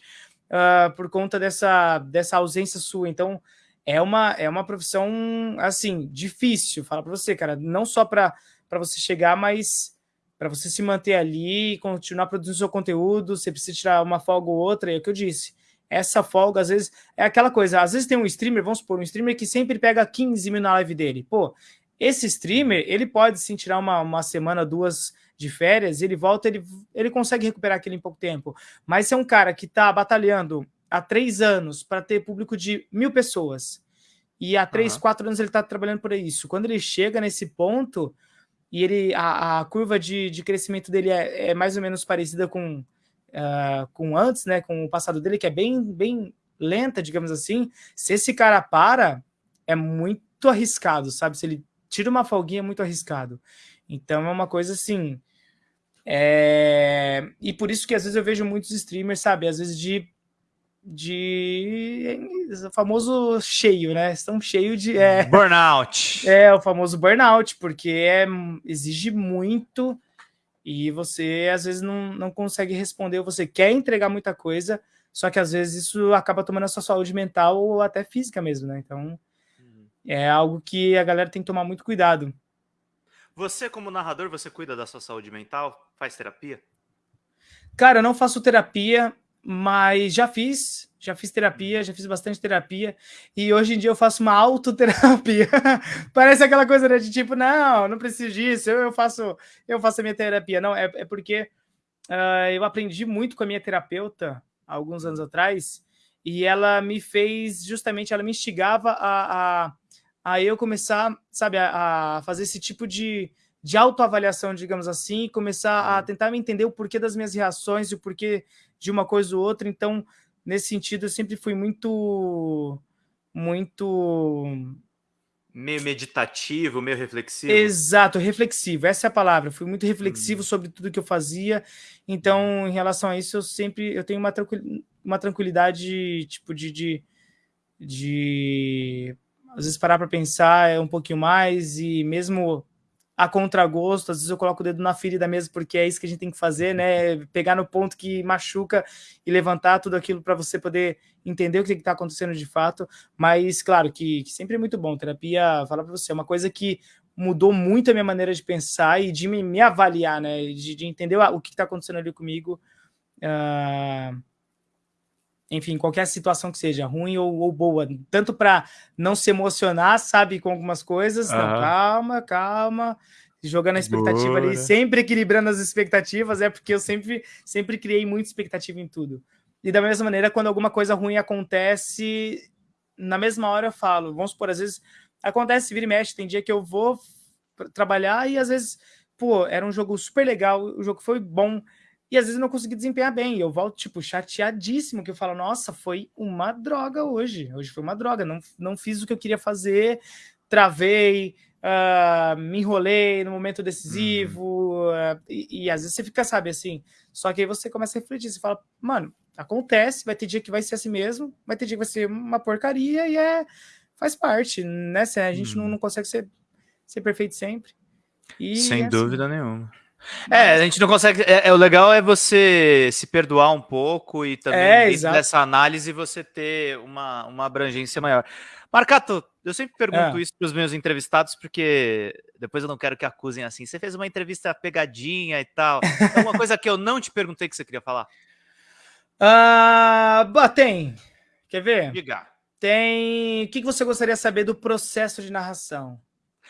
uh, por conta dessa, dessa ausência sua. Então, é uma, é uma profissão, assim, difícil, fala para você, cara, não só para você chegar, mas para você se manter ali continuar produzindo seu conteúdo, você precisa tirar uma folga ou outra, é o que eu disse. Essa folga, às vezes, é aquela coisa, às vezes tem um streamer, vamos supor, um streamer que sempre pega 15 mil na live dele. Pô, esse streamer, ele pode sim tirar uma, uma semana, duas de férias, ele volta, ele, ele consegue recuperar aquilo em pouco tempo. Mas se é um cara que está batalhando há três anos para ter público de mil pessoas, e há três, uhum. quatro anos ele está trabalhando por isso. Quando ele chega nesse ponto, e ele a, a curva de, de crescimento dele é, é, mais ou menos parecida com, uh, com antes, né? Com o passado dele, que é bem, bem lenta, digamos assim. Se esse cara para, é muito arriscado, sabe? Se ele tira uma folguinha, é muito arriscado. Então é uma coisa assim. É... E por isso que às vezes eu vejo muitos streamers, sabe? Às vezes de. De. o famoso cheio, né? Estão cheio de. É... Burnout. (laughs) É, o famoso burnout, porque é... exige muito e você às vezes não, não consegue responder, você quer entregar muita coisa, só que às vezes isso acaba tomando a sua saúde mental ou até física mesmo, né? Então uhum. é algo que a galera tem que tomar muito cuidado. Você, como narrador, você cuida da sua saúde mental? Faz terapia? Cara, eu não faço terapia, mas já fiz, já fiz terapia, já fiz bastante terapia, e hoje em dia eu faço uma autoterapia. (laughs) Parece aquela coisa né, de tipo, não, não preciso disso, eu, eu faço eu faço a minha terapia. Não, é, é porque uh, eu aprendi muito com a minha terapeuta alguns anos atrás, e ela me fez, justamente, ela me instigava a, a aí eu começar, sabe, a, a fazer esse tipo de, de autoavaliação, digamos assim, e começar a tentar me entender o porquê das minhas reações e o porquê de uma coisa ou outra. Então, nesse sentido, eu sempre fui muito muito meio meditativo, meio reflexivo. Exato, reflexivo. Essa é a palavra. Fui muito reflexivo hum. sobre tudo que eu fazia. Então, em relação a isso, eu sempre eu tenho uma, uma tranquilidade, tipo, de, de, de às vezes parar para pensar um pouquinho mais e mesmo a contragosto, às vezes eu coloco o dedo na ferida mesmo, porque é isso que a gente tem que fazer, né? Pegar no ponto que machuca e levantar tudo aquilo para você poder entender o que está acontecendo de fato. Mas, claro, que, que sempre é muito bom. Terapia, falar para você, é uma coisa que mudou muito a minha maneira de pensar e de me, me avaliar, né? De, de entender o que está acontecendo ali comigo. Uh enfim, qualquer situação que seja, ruim ou, ou boa, tanto para não se emocionar, sabe, com algumas coisas, uhum. não, calma, calma, jogando a expectativa Boa. ali, sempre equilibrando as expectativas, é porque eu sempre, sempre criei muita expectativa em tudo. E da mesma maneira, quando alguma coisa ruim acontece, na mesma hora eu falo, vamos supor, às vezes acontece, vira e mexe, tem dia que eu vou trabalhar e às vezes, pô, era um jogo super legal, o jogo foi bom, e às vezes eu não consegui desempenhar bem. E eu volto, tipo, chateadíssimo, que eu falo, nossa, foi uma droga hoje. Hoje foi uma droga. Não, não fiz o que eu queria fazer, travei, uh, me enrolei no momento decisivo. Uhum. Uh, e, e, às vezes você fica, sabe, assim. Só que aí você começa a refletir, você fala, mano, acontece, vai ter dia que vai ser assim mesmo, vai ter dia que vai ser uma porcaria e é. Faz parte, né? A gente uhum. não, não consegue ser, ser perfeito sempre. E Sem é dúvida assim. nenhuma. É, a gente não consegue. É, é, o legal é você se perdoar um pouco e também é, dentro dessa análise você ter uma, uma abrangência maior. Marcato, eu sempre pergunto é. isso para os meus entrevistados, porque depois eu não quero que acusem assim. Você fez uma entrevista pegadinha e tal. É uma coisa que eu não te perguntei que você queria falar? Ah, uh, tem. Quer ver? Diga. Tem. O que você gostaria de saber do processo de narração?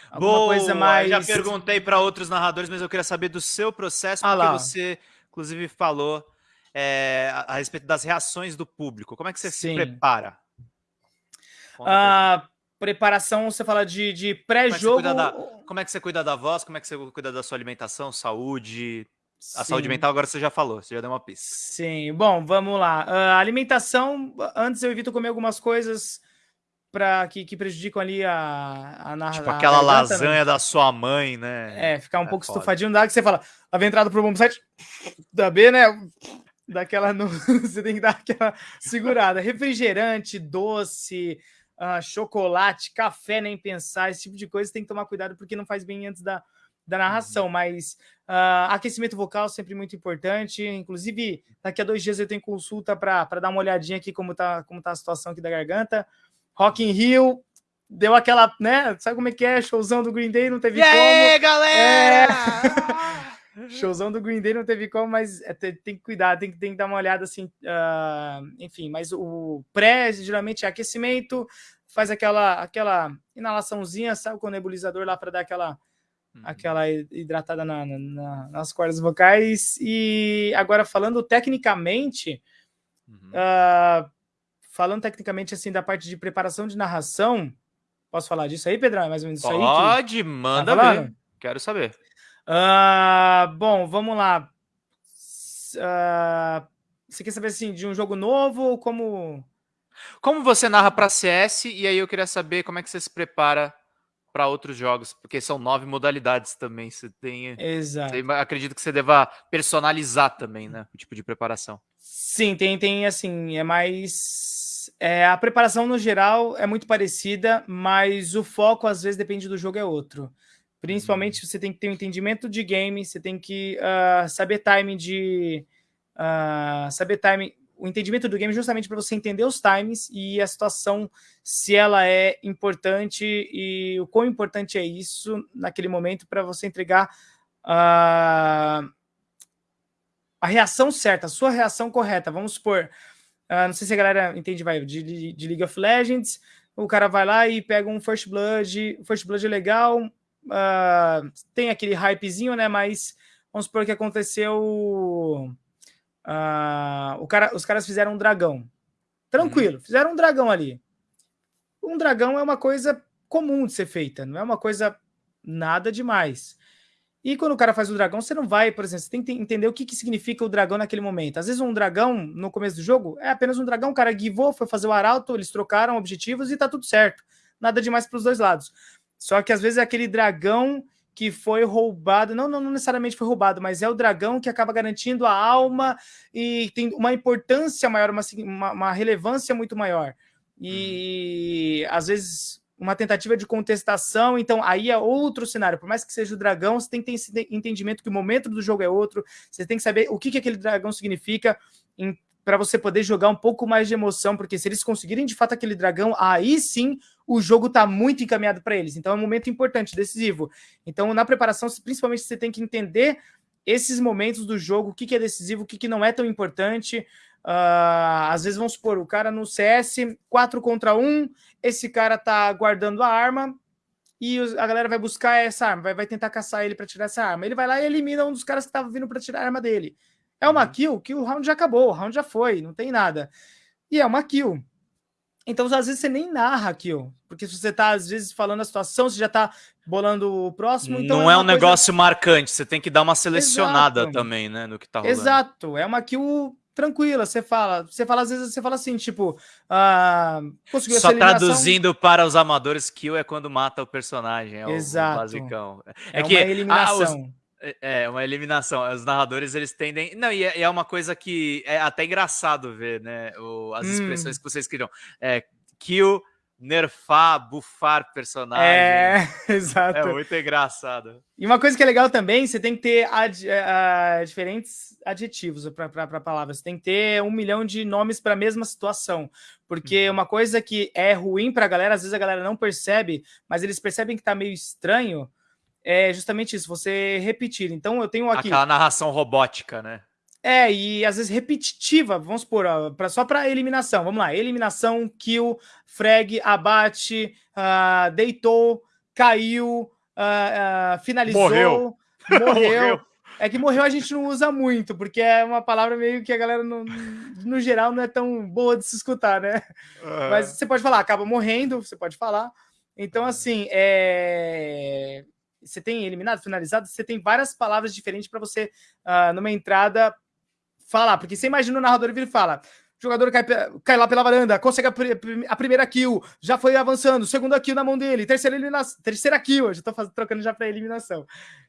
Alguma Boa, coisa mais. Já perguntei para outros narradores, mas eu queria saber do seu processo, ah, porque lá. você, inclusive, falou é, a, a, respeito das reações do público. Como é que você Sim. se prepara? A preparação, você fala de, de é pré-jogo. Como, como, é que você cuida da voz? Como é que você cuida da sua alimentação, saúde? A Sim. saúde mental agora você já falou, você já deu uma pista. Sim, bom, vamos lá. Uh, alimentação, antes eu evito comer algumas coisas pra, que, que prejudicam ali a, a narração. Tipo aquela garganta, né? lasanha né? da sua mãe, né? É, ficar um é pouco foda. estufadinho, dá que você fala, havia entrado pro bom site da B, né? Daquela. No... (laughs) você tem que dar aquela segurada. Refrigerante, doce, uh, chocolate, café, nem pensar, esse tipo de coisa tem que tomar cuidado porque não faz bem antes da, da narração, uhum. mas uh, aquecimento vocal sempre muito importante. Inclusive, daqui a dois dias eu tenho consulta para dar uma olhadinha aqui como tá, como tá a situação aqui da garganta. Rock in Rio, deu aquela, né? Sabe como é que é? Showzão do Green Day, não teve e como. E aí, galera! É... (laughs) Showzão do Green Day não teve como, mas é, tem, tem, que cuidar, tem, tem que dar uma olhada assim. Uh, enfim, mas o pré geralmente é aquecimento, faz aquela, aquela inalaçãozinha, sabe, com o nebulizador lá para dar aquela, uhum. aquela hidratada na, na, nas cordas vocais. E agora, falando tecnicamente, uhum. uh, falando tecnicamente assim da parte de preparação de narração, posso falar disso aí, Pedrão? É mais ou menos Pode, isso aí? Pode, tá manda tá ver. Quero saber. Uh, bom, vamos lá. Uh, você quer saber assim de um jogo novo ou como como você narra para CS e aí eu queria saber como é que você se prepara para outros jogos, porque são nove modalidades também. Você tem, Exato. Você, acredito que você deva personalizar também, né, o tipo de preparação. Sim, tem, tem assim, é mais é, a preparação no geral é muito parecida, mas o foco às vezes depende do jogo é outro. Principalmente uhum. você tem que ter um entendimento de game, você tem que uh, saber timing de uh, saber timing, o entendimento do game justamente para você entender os times e a situação se ela é importante e o quão importante é isso naquele momento para você entregar uh, a reação certa, a sua reação correta. Vamos supor, Uh, não sei se a galera entende, vai, de, de, League of Legends. O cara vai lá e pega um First Blood. O First Blood é legal. Uh, tem aquele hypezinho, né? Mas vamos supor que aconteceu. Uh, o cara, os caras fizeram um dragão. Tranquilo, uhum. fizeram um dragão ali. Um dragão é uma coisa comum de ser feita, não é uma coisa nada demais. E quando o cara faz o dragão, você não vai, por exemplo, você tem que entender o que, que significa o dragão naquele momento. Às vezes um dragão, no começo do jogo, é apenas um dragão, o cara guivou, foi fazer o arauto, eles trocaram objetivos e tá tudo certo. Nada demais para os dois lados. Só que às vezes é aquele dragão que foi roubado, não, não, não, necessariamente foi roubado, mas é o dragão que acaba garantindo a alma e tem uma importância maior, uma, uma, uma relevância muito maior. E uhum. às vezes uma tentativa de contestação, então aí é outro cenário. Por mais que seja o dragão, você tem que ter esse entendimento que o momento do jogo é outro, você tem que saber o que, que aquele dragão significa para você poder jogar um pouco mais de emoção, porque se eles conseguirem de fato aquele dragão, aí sim o jogo está muito encaminhado para eles. Então é um momento importante, decisivo. Então na preparação, principalmente você tem que entender esses momentos do jogo, o que, que é decisivo, o que, que não é tão importante, Uh, às vezes, vamos supor, o cara no CS, 4 contra 1, esse cara tá guardando a arma e a galera vai buscar essa arma, vai, vai tentar caçar ele para tirar essa arma. Ele vai lá e elimina um dos caras que tava vindo para tirar a arma dele. É uma uhum. kill que o round já acabou, o round já foi, não tem nada. E é uma kill. Então, às vezes, você nem narra a kill. Porque se você tá, às vezes, falando a situação, você já tá bolando o próximo. Então não é, é um coisa... negócio marcante, você tem que dar uma selecionada Exato. também, né, no que tá rolando. Exato, é uma kill tranquila. Você fala, você fala, às vezes você fala assim, tipo, ah, conseguiu Só traduzindo para os amadores, kill é quando mata o personagem, é Exato. o basicão. É, é que, uma eliminação. Ah, os... É, é, uma eliminação. Os narradores, eles tendem. Não, e é, é, uma coisa que é até engraçado ver, né? O, as hum. expressões que vocês criam. É, kill nerfar, bufar personagem. É, (laughs) exato. É muito engraçado. E uma coisa que é legal também, você tem que ter ad, uh, diferentes adjetivos para palavras. Você tem que ter um milhão de nomes para a mesma situação. Porque uhum. uma coisa que é ruim para a galera, às vezes a galera não percebe, mas eles percebem que está meio estranho, é justamente isso, você repetir. Então eu tenho aqui... Aquela narração robótica, né? É, e às vezes repetitiva, vamos supor, ó, pra, só para eliminação. Vamos lá, eliminação, kill, frag, abate, uh, deitou, caiu, uh, uh, finalizou, morreu. (laughs) morreu. É que morreu a gente não usa muito, porque é uma palavra meio que a galera, no, no geral, não é tão boa de se escutar, né? Uhum. Mas você pode falar, acaba morrendo, você pode falar. Então, assim, é... você tem eliminado, finalizado, você tem várias palavras diferentes para você, uh, numa entrada, falar, porque você imagina o narrador vir e fala: o jogador cai, cai lá pela varanda, consegue a, a, primeira kill, já foi avançando, segunda kill na mão dele, terceira eliminação, terceira kill, eu já tô fazendo, trocando já para eliminação.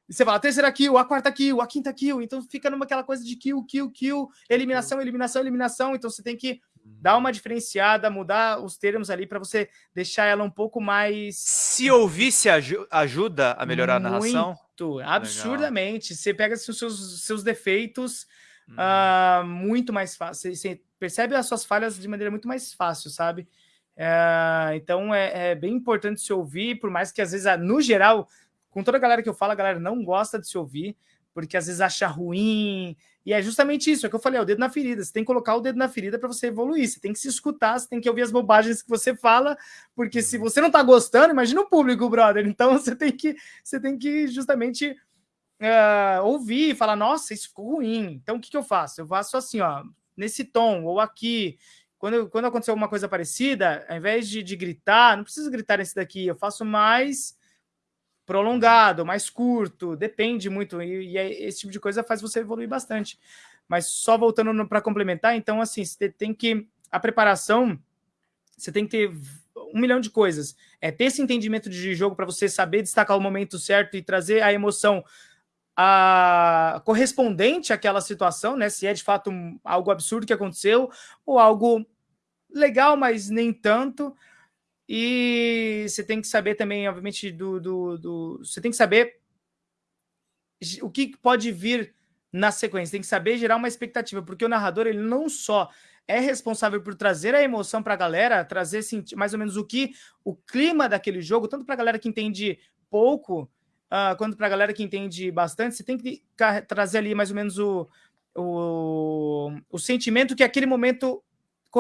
E você fala, terceira kill, a quarta kill, a quinta kill, então fica numa aquela coisa de kill, kill, kill, eliminação, eliminação, eliminação, então você tem que dar uma diferenciada, mudar os termos ali para você deixar ela um pouco mais... Se ouvisse ajuda a melhorar Muito, a narração? Muito, absurdamente. Legal. Você pega os seus, seus defeitos uh, muito mais fácil. Você percebe as suas falhas de maneira muito mais fácil, sabe? Uh, então é, é, bem importante se ouvir, por mais que às vezes, no geral, com toda a galera que eu falo, a galera não gosta de se ouvir, porque às vezes acha ruim. E é justamente isso, é que eu falei, é o dedo na ferida. Você tem que colocar o dedo na ferida para você evoluir. Você tem que se escutar, você tem que ouvir as bobagens que você fala, porque se uhum. você não tá gostando, imagina o público, brother. Então (laughs) você tem que, você tem que justamente uh, ouvir e falar, nossa, isso ficou ruim. Então, o que, que eu faço? Eu faço assim, ó, nesse tom, ou aqui. Quando, quando aconteceu alguma coisa parecida, ao invés de, de gritar, não preciso gritar nesse daqui, eu faço mais prolongado, mais curto, depende muito, e, e esse tipo de coisa faz você evoluir bastante. Mas só voltando para complementar, então, assim, você tem que. A preparação, você tem que ter um milhão de coisas. É ter esse entendimento de jogo para você saber destacar o momento certo e trazer a emoção a, correspondente àquela situação, né? Se é de fato um, algo absurdo que aconteceu ou algo legal, mas nem tanto. E você tem que saber também, obviamente, do, do, do, você tem que saber o que pode vir na sequência. Tem que saber gerar uma expectativa, porque o narrador ele não só é responsável por trazer a emoção para a galera, trazer mais ou menos o que o clima daquele jogo, tanto para a galera que entende pouco uh, quanto para a galera que entende bastante, você tem que trazer ali mais ou menos o, o, o sentimento que aquele momento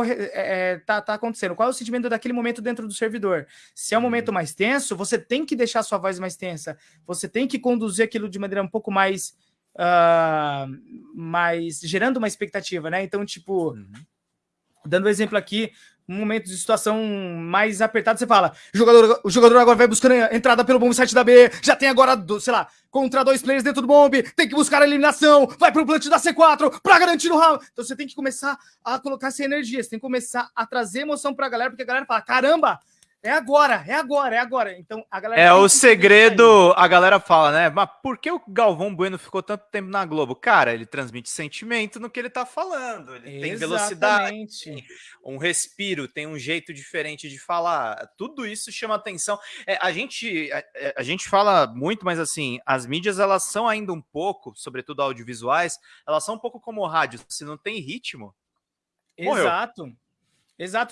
é, é, tá, tá, acontecendo. Qual é o sentimento daquele momento dentro do servidor? Se é um momento uhum. mais tenso, você tem que deixar sua voz mais tensa. Você tem que conduzir aquilo de maneira um pouco mais... Uh, mais gerando uma expectativa, né? Então, tipo, uhum. dando um exemplo aqui, um momento de situação mais apertada, você fala, o jogador, o jogador agora vai buscando a entrada pelo bomb site da B, já tem agora, sei lá, contra dois players dentro do bomb, tem que buscar a eliminação, vai pro plant da C4 pra garantir o round. Então você tem que começar a colocar essa energia, você tem que começar a trazer emoção pra galera, porque a galera fala, caramba, é agora, é agora, é agora. Então a galera. É o segredo, a galera fala, né? Mas por que o Galvão Bueno ficou tanto tempo na Globo? Cara, ele transmite sentimento no que ele tá falando. Ele Exatamente. tem velocidade, um respiro, tem um jeito diferente de falar. Tudo isso chama atenção. É, a, gente, a, é, a, gente fala muito, mas assim, as mídias elas são ainda um pouco, sobretudo audiovisuais, elas são um pouco como o rádio. Se não tem ritmo. Morreu. Exato,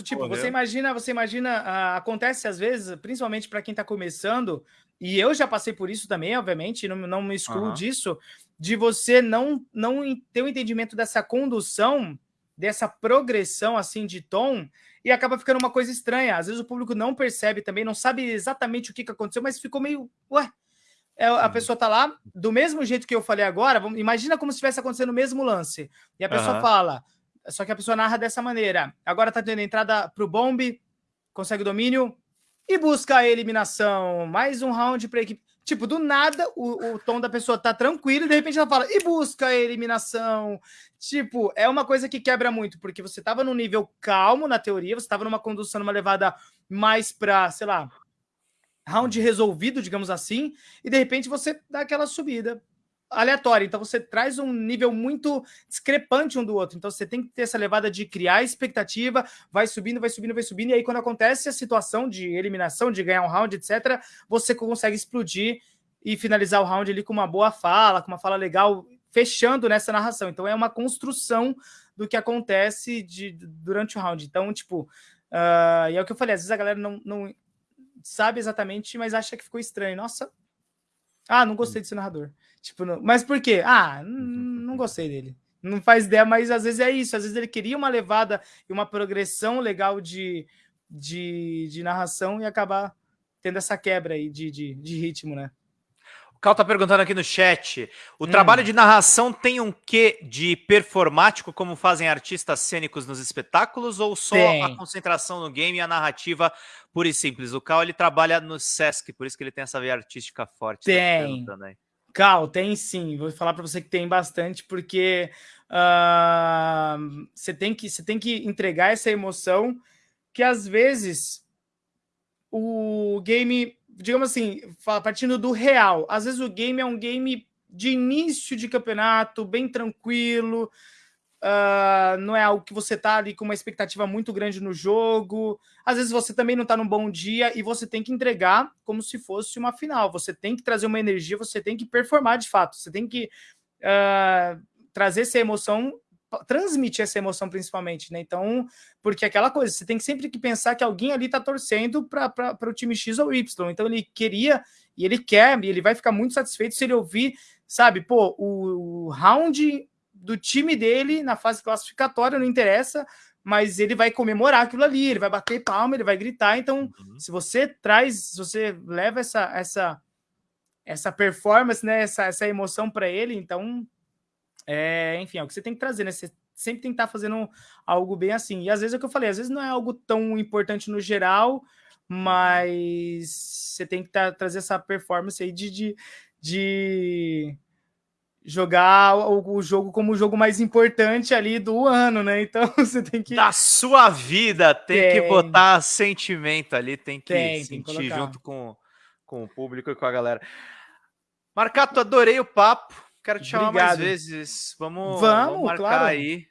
tipo, você imagina, você imagina, uh, acontece às vezes, principalmente para quem está começando, e eu já passei por isso também, obviamente, não, não me excluo uhum. disso, de você não, não ter o um entendimento dessa condução, dessa progressão assim de tom, e acaba ficando uma coisa estranha. Às vezes o público não percebe também, não sabe exatamente o que, que aconteceu, mas ficou meio, ué, é, a pessoa tá lá, do mesmo jeito que eu falei agora, vamos, imagina como se estivesse acontecendo o mesmo lance. E a pessoa uhum. fala, só que a pessoa narra dessa maneira. Agora tá tendo entrada pro bombe, consegue o domínio e busca a eliminação. Mais um round para equipe. Tipo, do nada, o, o, tom da pessoa tá tranquilo e de repente ela fala e busca a eliminação. Tipo, é uma coisa que quebra muito, porque você tava num nível calmo na teoria, você tava numa condução, numa levada mais pra, sei lá, round resolvido, digamos assim, e de repente você dá aquela subida aleatória. Então você traz um nível muito discrepante um do outro. Então você tem que ter essa levada de criar expectativa, vai subindo, vai subindo, vai subindo, e aí quando acontece a situação de eliminação, de ganhar um round, etc., você consegue explodir e finalizar o round ali com uma boa fala, com uma fala legal, fechando nessa narração. Então é uma construção do que acontece de, durante o round. Então, tipo, uh, e é o que eu falei, às vezes a galera não, não sabe exatamente, mas acha que ficou estranho. Nossa, ah, não gostei desse narrador. Tipo, não... mas por quê? Ah, não gostei dele. Não faz ideia, mas às vezes é isso. Às vezes ele queria uma levada e uma progressão legal de, de, de narração e acabar tendo essa quebra aí de, de, de ritmo, né? O Cal tá perguntando aqui no chat. O hum. trabalho de narração tem um quê de performático, como fazem artistas cênicos nos espetáculos, ou só tem. a concentração no game e a narrativa pura e simples? O Cal ele trabalha no Sesc, por isso que ele tem essa veia artística forte. Tá tem. Tá Cal, tem sim. Vou falar para você que tem bastante, porque uh, você, tem que, você tem que entregar essa emoção que às vezes o game, digamos assim, partindo do real, às vezes o game é um game de início de campeonato, bem tranquilo, Uh, não é algo que você tá ali com uma expectativa muito grande no jogo. Às vezes você também não tá num bom dia e você tem que entregar como se fosse uma final. Você tem que trazer uma energia, você tem que performar de fato. Você tem que uh, trazer essa emoção, transmitir essa emoção principalmente, né? Então, porque aquela coisa, você tem que sempre que pensar que alguém ali tá torcendo para o time X ou Y. Então ele queria e ele quer e ele vai ficar muito satisfeito se ele ouvir, sabe, pô, o round do time dele na fase classificatória, não interessa, mas ele vai comemorar aquilo ali, ele vai bater palma, ele vai gritar. Então, uhum. se você traz, se você leva essa essa essa performance, né, essa, essa emoção para ele, então, é, enfim, é o que você tem que trazer, né? Você sempre tem que estar tá fazendo algo bem assim. E às vezes é o que eu falei, às vezes não é algo tão importante no geral, mas você tem que tá, trazer essa performance aí de, de, de jogar o, o, jogo como o jogo mais importante ali do ano, né? Então (laughs) você tem que. Da sua vida, tem, tem. que botar sentimento ali, tem que tem, sentir tem que junto com, com o público e com a galera. Marcato, adorei o papo. Quero te chamar Obrigado. mais vezes. Vamos, vamos, vamos marcar claro. aí.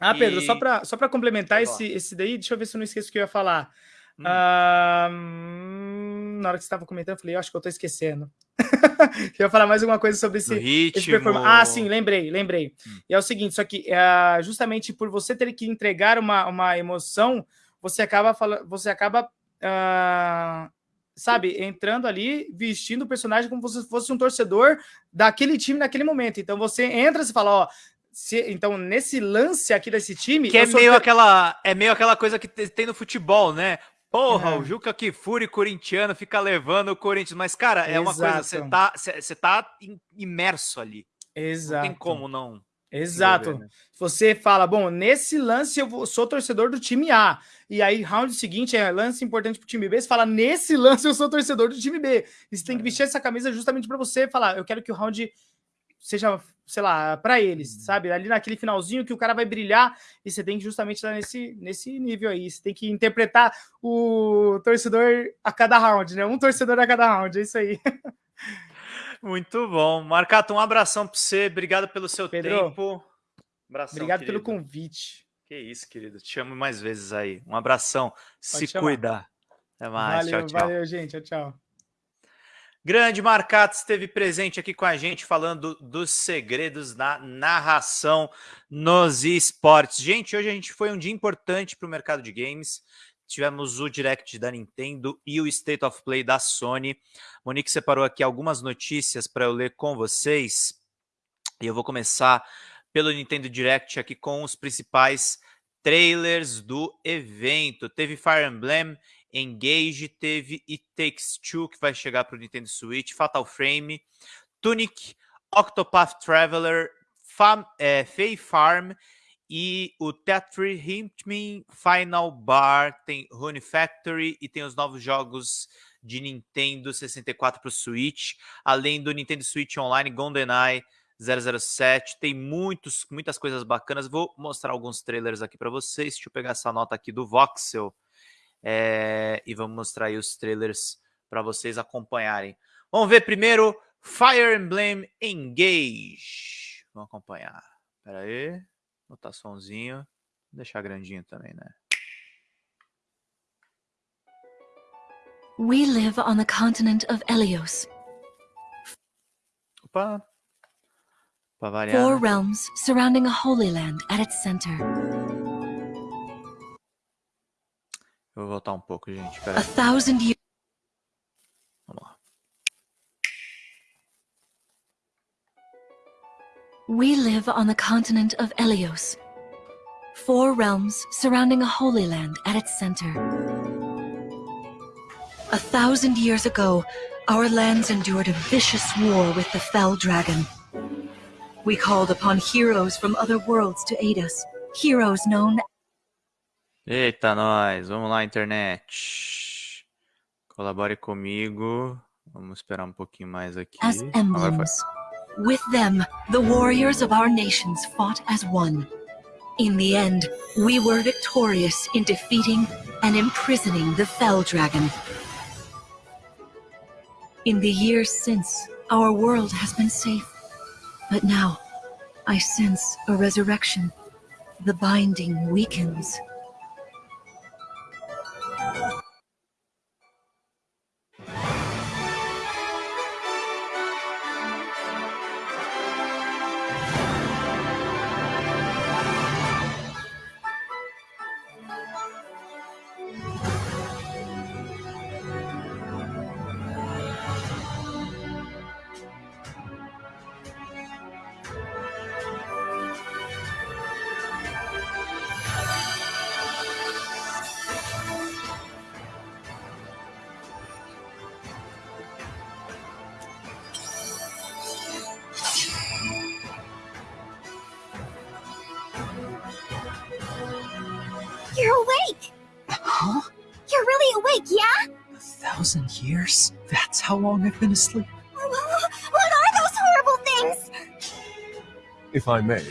Ah, Pedro, e... só para só complementar esse, esse daí, deixa eu ver se eu não esqueço o que eu ia falar. Hum. Ah, hum, na hora que você estava comentando, eu falei, eu acho que eu estou esquecendo. (laughs) eu ia falar mais alguma coisa sobre esse, ritmo. Esse ah, sim, lembrei, lembrei. Hum. E é o seguinte, só que uh, justamente por você ter que entregar uma, uma emoção, você acaba falando, você acaba uh, sabe, entrando ali, vestindo o personagem como se fosse um torcedor daquele time naquele momento. Então você entra e fala, ó, se, então, nesse lance aqui desse time. Que é meio, aquela, é meio aquela coisa que tem no futebol, né? Porra, uhum. o Juca Kifuri corintiano fica levando o Corinthians. Mas, cara, é Exato. uma coisa, você tá, você tá imerso ali. Exato. Não tem como não. Exato. Né? Você fala, bom, nesse lance eu sou torcedor do time A. E aí, round seguinte é lance importante pro time B. Você fala, nesse lance eu sou torcedor do time B. E você tem que é. vestir essa camisa justamente para você falar, eu quero que o round seja, sei lá, para eles, uhum. sabe? Ali naquele finalzinho que o cara vai brilhar e você tem que justamente estar nesse, nesse nível aí. Você tem que interpretar o torcedor a cada round, né? Um torcedor a cada round, é isso aí. (laughs) Muito bom. Marcato, um abração para você. Obrigado pelo seu Pedro, tempo. Abração, obrigado querido. pelo convite. Que isso, querido. Te amo mais vezes aí. Um abração. Pode Se chamar. cuida. Até mais. Valeu, tchau, tchau. Valeu, gente. Tchau, tchau. Grande Marcato esteve presente aqui com a gente falando dos segredos da narração nos esportes. Gente, hoje a gente foi um dia importante para o mercado de games. Tivemos o Direct da Nintendo e o State of Play da Sony. Monique separou aqui algumas notícias para eu ler com vocês. E eu vou começar pelo Nintendo Direct aqui com os principais trailers do evento. Teve Fire Emblem Engage, teve It Takes Two, que vai chegar para o Nintendo Switch, Fatal Frame, Tunic, Octopath Traveler, Fam, é, Fae Farm e o Tetris Hitman Final Bar, tem Rune Factory e tem os novos jogos de Nintendo 64 para o Switch, além do Nintendo Switch Online GoldenEye 007, tem muitos, muitas coisas bacanas. Vou mostrar alguns trailers aqui para vocês. Deixa eu pegar essa nota aqui do Voxel é, e vamos mostrar aí os trailers para vocês acompanharem. Vamos ver primeiro Fire Emblem Engage. Vamos acompanhar. Espera aí. Botar somzinho. Vou deixar grandinho também, né? We live on the continent of Elios. Opa. Four né? realms surrounding a holy land at its center. Eu vou voltar um pouco, gente. Pera a thousand years. Vamos lá. We live on the continent of Elios. Four realms surrounding a holy land at its center. A thousand years ago, our lands endured a vicious war with the Fell Dragon. We called upon heroes from other worlds to aid us. Heroes known Eita, nós. Vamos lá, internet. Colabore comigo. Vamos esperar um pouquinho mais aqui. As emblems. With them, the warriors of our nations fought as one. In the end, we were victorious in defeating and imprisoning the Fell Dragon. In the years since, our world has been safe. But now, I sense a resurrection. The binding weakens. I've been asleep. What are those horrible things? If I may,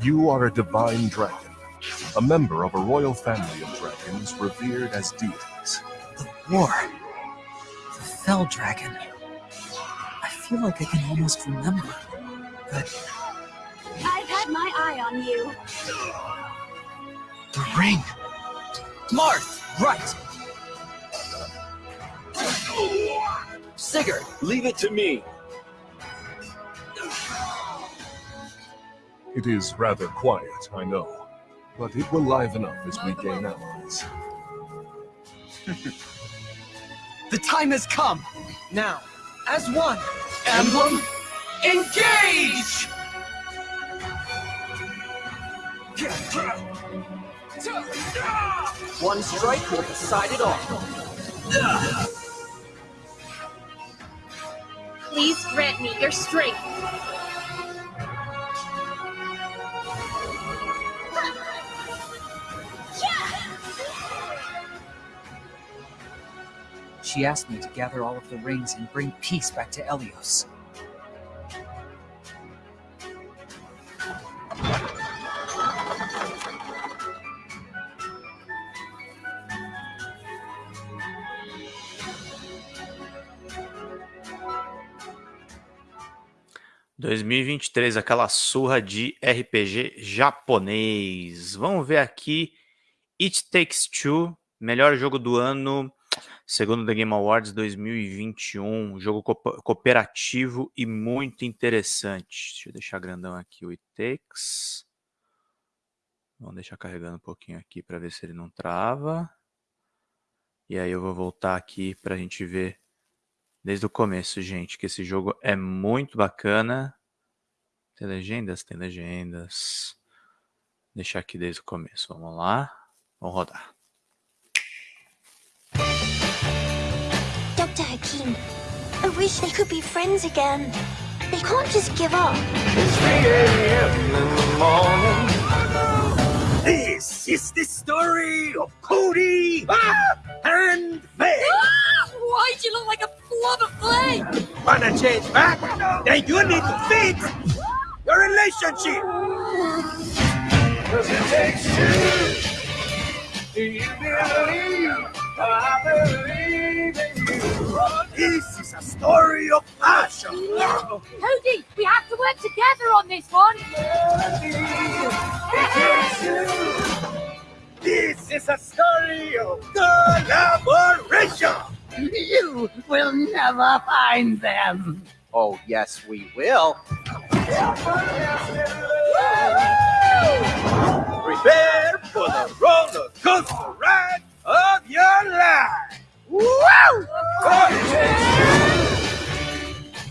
you are a divine dragon, a member of a royal family of dragons revered as deities. The war. The Fell Dragon. I feel like I can almost remember, but... I've had my eye on you. The ring. Marth! Right! Sigurd, leave it to me. It is rather quiet, I know, but it will liven up as we gain allies. (laughs) the time has come. Now, as one, emblem, engage! (laughs) One strike will decide it all. (laughs) grant me your strength. She asked me to gather all of the rings and bring peace back to Elios. ...2023, aquela surra de RPG japonês. Vamos ver aqui... It Takes Two, melhor jogo do ano, segundo The Game Awards 2021. Jogo co cooperativo e muito interessante. Deixa eu deixar grandão aqui o It Takes. Vamos deixar carregando um pouquinho aqui para ver se ele não trava. E aí eu vou voltar aqui para a gente ver desde o começo, gente, que esse jogo é muito bacana. Tem legendas? Tem legendas. Vou deixar aqui desde o começo. Vamos lá. Vamos rodar. Dr. Hakim, I wish they could be friends again. They can't just give up. It's 3 a.m. in the morning. This is the story of Cody ah, and Faye. Ah! Why'd you look like a blob of flame? Wanna change back? Then you need to fix your relationship. Cause it takes two. Do you believe? I believe in you. This is a story of passion. Cody, we have to work together on this one. This is a story of collaboration. You will never find them. Oh, yes, we will. Prepare for the roller coaster ride of your life. Woo!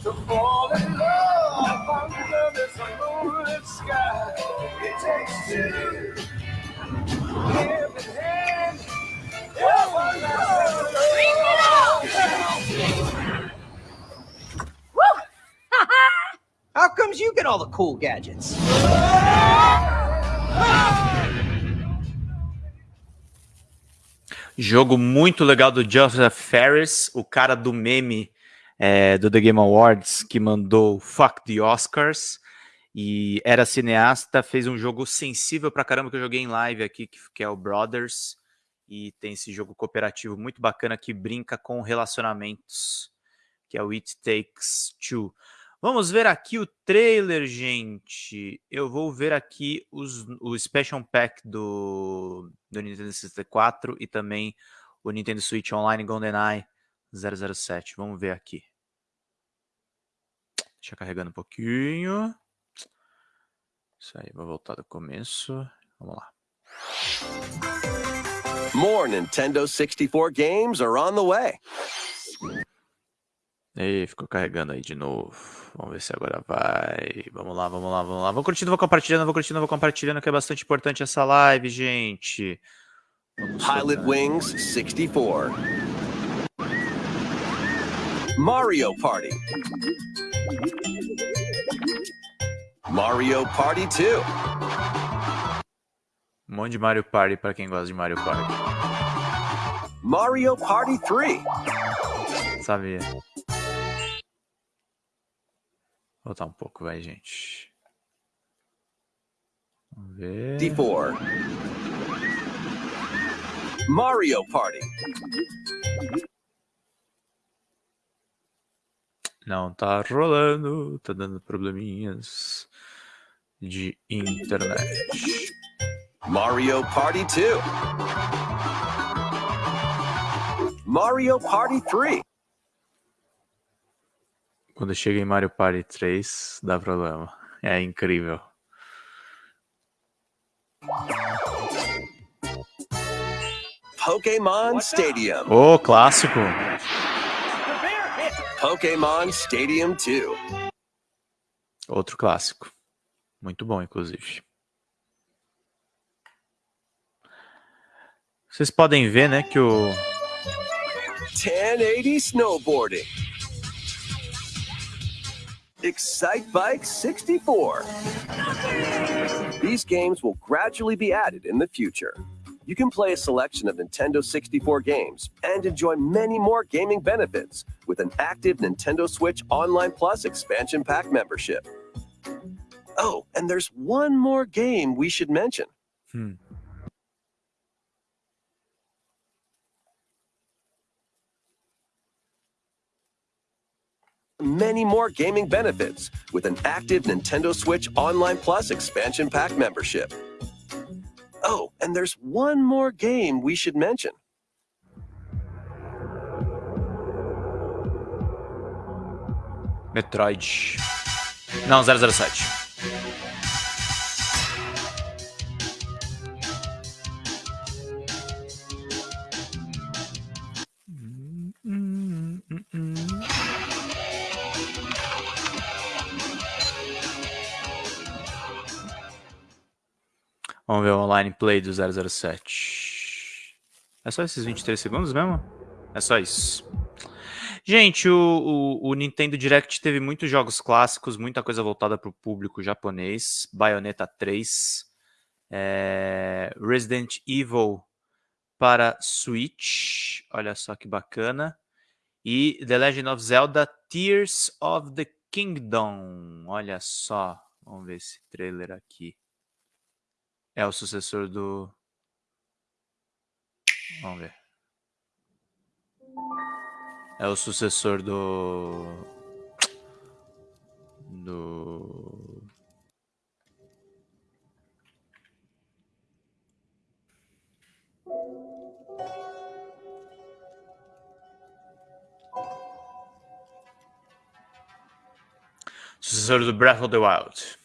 To fall in love under this moonlit sky, it takes two. Hand in (laughs) hand. How comes you get all the cool gadgets? Jogo muito legal do Joseph Ferris, o cara do meme é, do The Game Awards, que mandou Fuck the Oscars, e era cineasta, fez um jogo sensível pra caramba que eu joguei em live aqui, que, que é o Brothers, e tem esse jogo cooperativo muito bacana que brinca com relacionamentos, que é o It Takes Two. Vamos ver aqui o trailer, gente. Eu vou ver aqui os, o Special Pack do, do Nintendo 64 e também o Nintendo Switch Online GoldenEye 007. Vamos ver aqui. Deixa carregando um pouquinho. Isso aí, vou voltar do começo. Vamos lá. More Nintendo 64 games are on the way. E ficou carregando aí de novo. Vamos ver se agora vai. Vamos lá, vamos lá, vamos lá. Vou curtindo, vou compartilhando, vou curtindo, vou compartilhando, que é bastante importante essa live, gente. Vamos Pilot. Wings 64. Mario Party. Mario Party 2. Um monte de Mario Party pra quem gosta de Mario Party. Mario Party 3. Sabia. Voltar um pouco, vai, gente. Vamos ver. D4. Mario Party. Não tá rolando, tá dando probleminhas de internet. Mario Party 2. Mario Party 3. Quando chega em Mario Party 3, dá problema. É incrível. Pokemon Stadium. Ô, clássico. Pokemon Stadium 2. Outro clássico. Muito bom, inclusive. Vocês podem ver, né, que o 1080 Snowboarding. Excite Bike 64. These games will gradually be added in the future. you can play a selection of Nintendo 64 games and enjoy many more gaming benefits with an active Nintendo Switch Online Plus expansion pack membership. Oh, and there's one more game we should mention. Hmm. Many more gaming benefits with an active Nintendo Switch Online Plus expansion pack membership. Oh, and there's one more game we should mention. Metroid. Não, 007. Online play do 007. É só esses 23 segundos mesmo? É só isso. Gente, o, o, o, Nintendo Direct teve muitos jogos clássicos, muita coisa voltada para o público japonês. Bayonetta 3, é, Resident Evil para Switch, olha só que bacana. E The Legend of Zelda Tears of the Kingdom, olha só. Vamos ver esse trailer aqui. É o sucessor do. Vamos ver. É o sucessor do. Do. Sucessor do Breath of the Wild.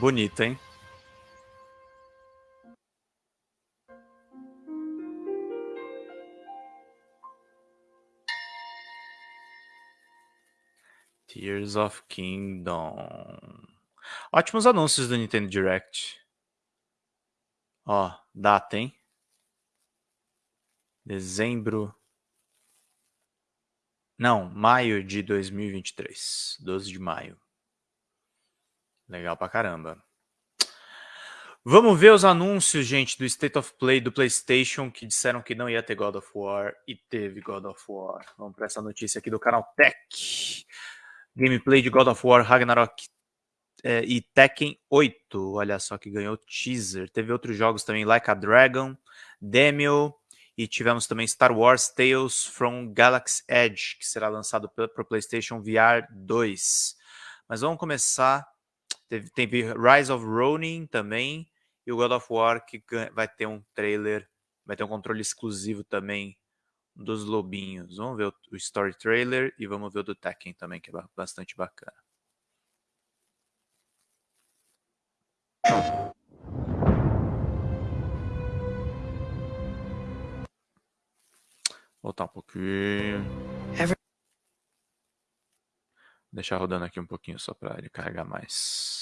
Bonito, hein? Tears of Kingdom. Ótimos anúncios do Nintendo Direct. Ó, data, hein? Dezembro. Não, maio de 2023. 12 de maio. Legal pra caramba. Vamos ver os anúncios, gente, do State of Play do PlayStation, que disseram que não ia ter God of War e teve God of War. Vamos para essa notícia aqui do canal Tech. Gameplay de God of War Ragnarok é, e Tekken 8. Olha só que ganhou teaser. Teve outros jogos também, Like a Dragon, Demio e tivemos também Star Wars Tales from Galaxy Edge, que será lançado para o PlayStation VR 2. Mas vamos começar Teve, teve Rise of Ronin também. E o God of War que vai ter um trailer, vai ter um controle exclusivo também dos lobinhos. Vamos ver o, story trailer e vamos ver o do Tekken também, que é bastante bacana. Voltar um pouquinho. Deixar rodando aqui um pouquinho só para ele carregar mais.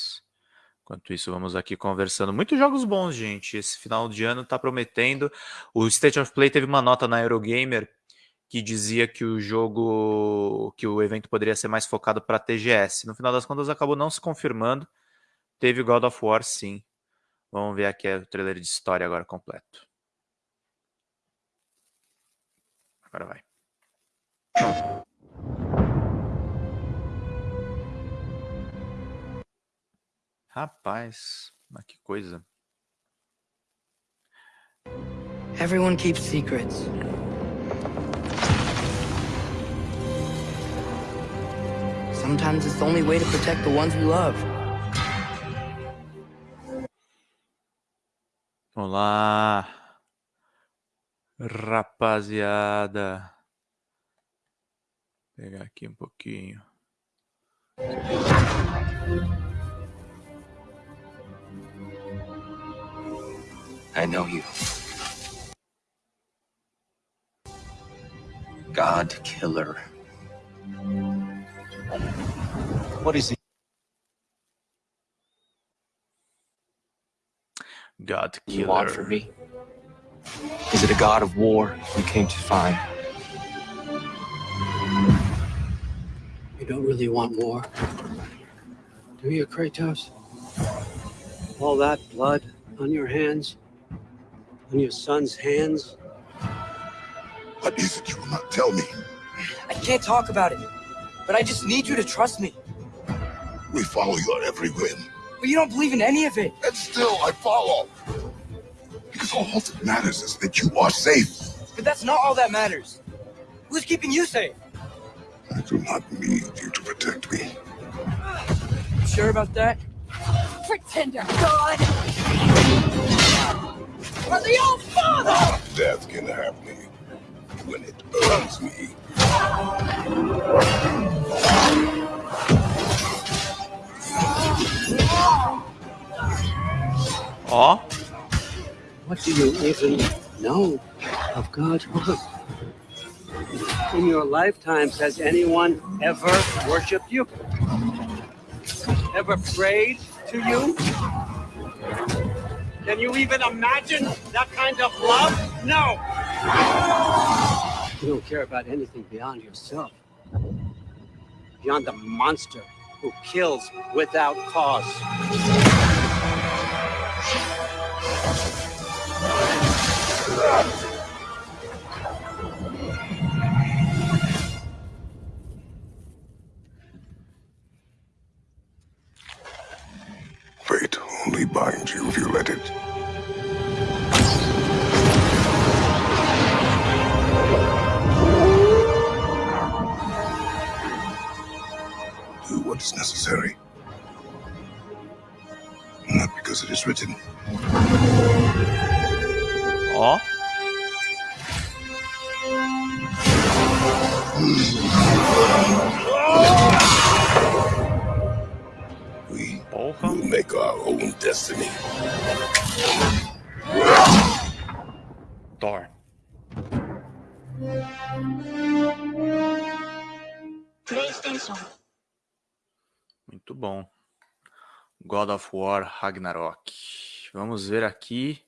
Enquanto isso, vamos aqui conversando. Muitos jogos bons, gente. Esse final de ano está prometendo. O State of Play teve uma nota na Eurogamer que dizia que o jogo, que o evento poderia ser mais focado para TGS. No final das contas, acabou não se confirmando. Teve God of War, sim. Vamos ver aqui o trailer de história agora completo. Agora vai. Rapaz, mas que coisa. Everyone keeps secrets. Sometimes it's the only way to protect the ones we love. Olá. Rapaziada. Vou pegar aqui um pouquinho. I know you. God Killer. What is it? God killer. you want from me? Is it a god of war you came to find? You don't really want war, do you, Kratos? All that blood on your hands, on your son's hands. What is it you will not tell me? I can't talk about it, but I just need you to trust me. We follow your every whim. But you don't believe in any of it. And still I follow. Because all that matters is that you are safe. But that's not all that matters. Who's keeping you safe? I do not need you to protect me. You sure about that? Pretender God! Or the old father! Death can have me when it earns me. Ó. What do you even know of God's work? In your lifetimes, has anyone ever worshipped you? Ever prayed to you? Can you even imagine that kind of love? No! You don't care about anything beyond yourself. Beyond the monster who kills without cause. War Ragnarok. Vamos ver aqui.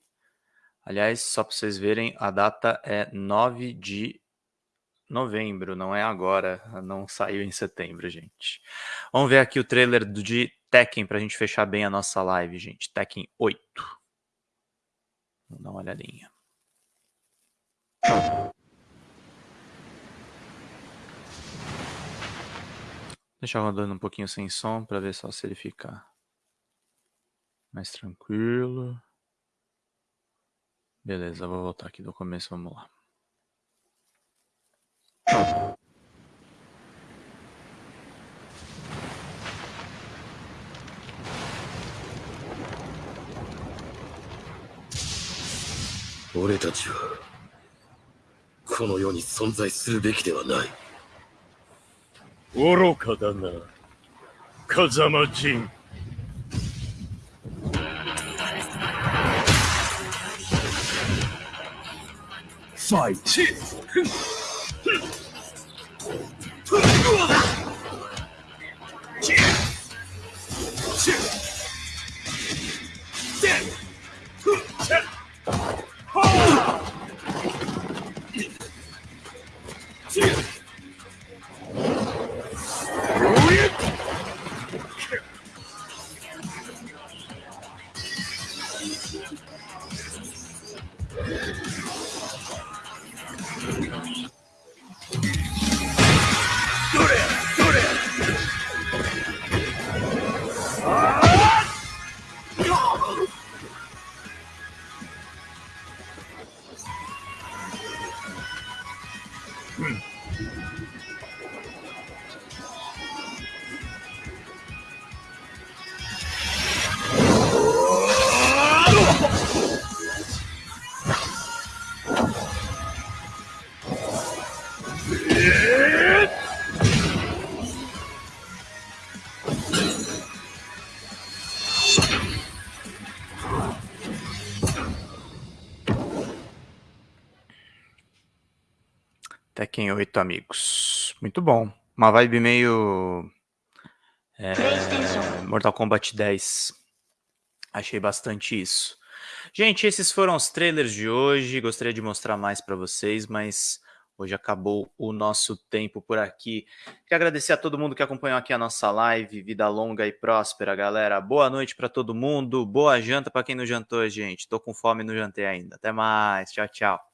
Aliás, só para vocês verem, a data é 9 de novembro, não é agora, não saiu em setembro, gente. Vamos ver aqui o trailer de Tekken para a gente fechar bem a nossa live, gente. Tekken 8. Vamos dar uma olhadinha. Deixar rodando um pouquinho sem som para ver só se ele fica mais tranquilo. Beleza, vou voltar aqui do começo, vamos lá. 俺たちはこの世に存在するべきではない愚かだな風間陣 Fight! ァイ Tekken 8, amigos. Muito bom. Uma vibe meio. É, Mortal Kombat 10. Achei bastante isso. Gente, esses foram os trailers de hoje. Gostaria de mostrar mais para vocês, mas hoje acabou o nosso tempo por aqui. Queria agradecer a todo mundo que acompanhou aqui a nossa live. Vida longa e próspera, galera. Boa noite para todo mundo. Boa janta para quem não jantou, gente. Tô com fome e não jantei ainda. Até mais. Tchau, tchau.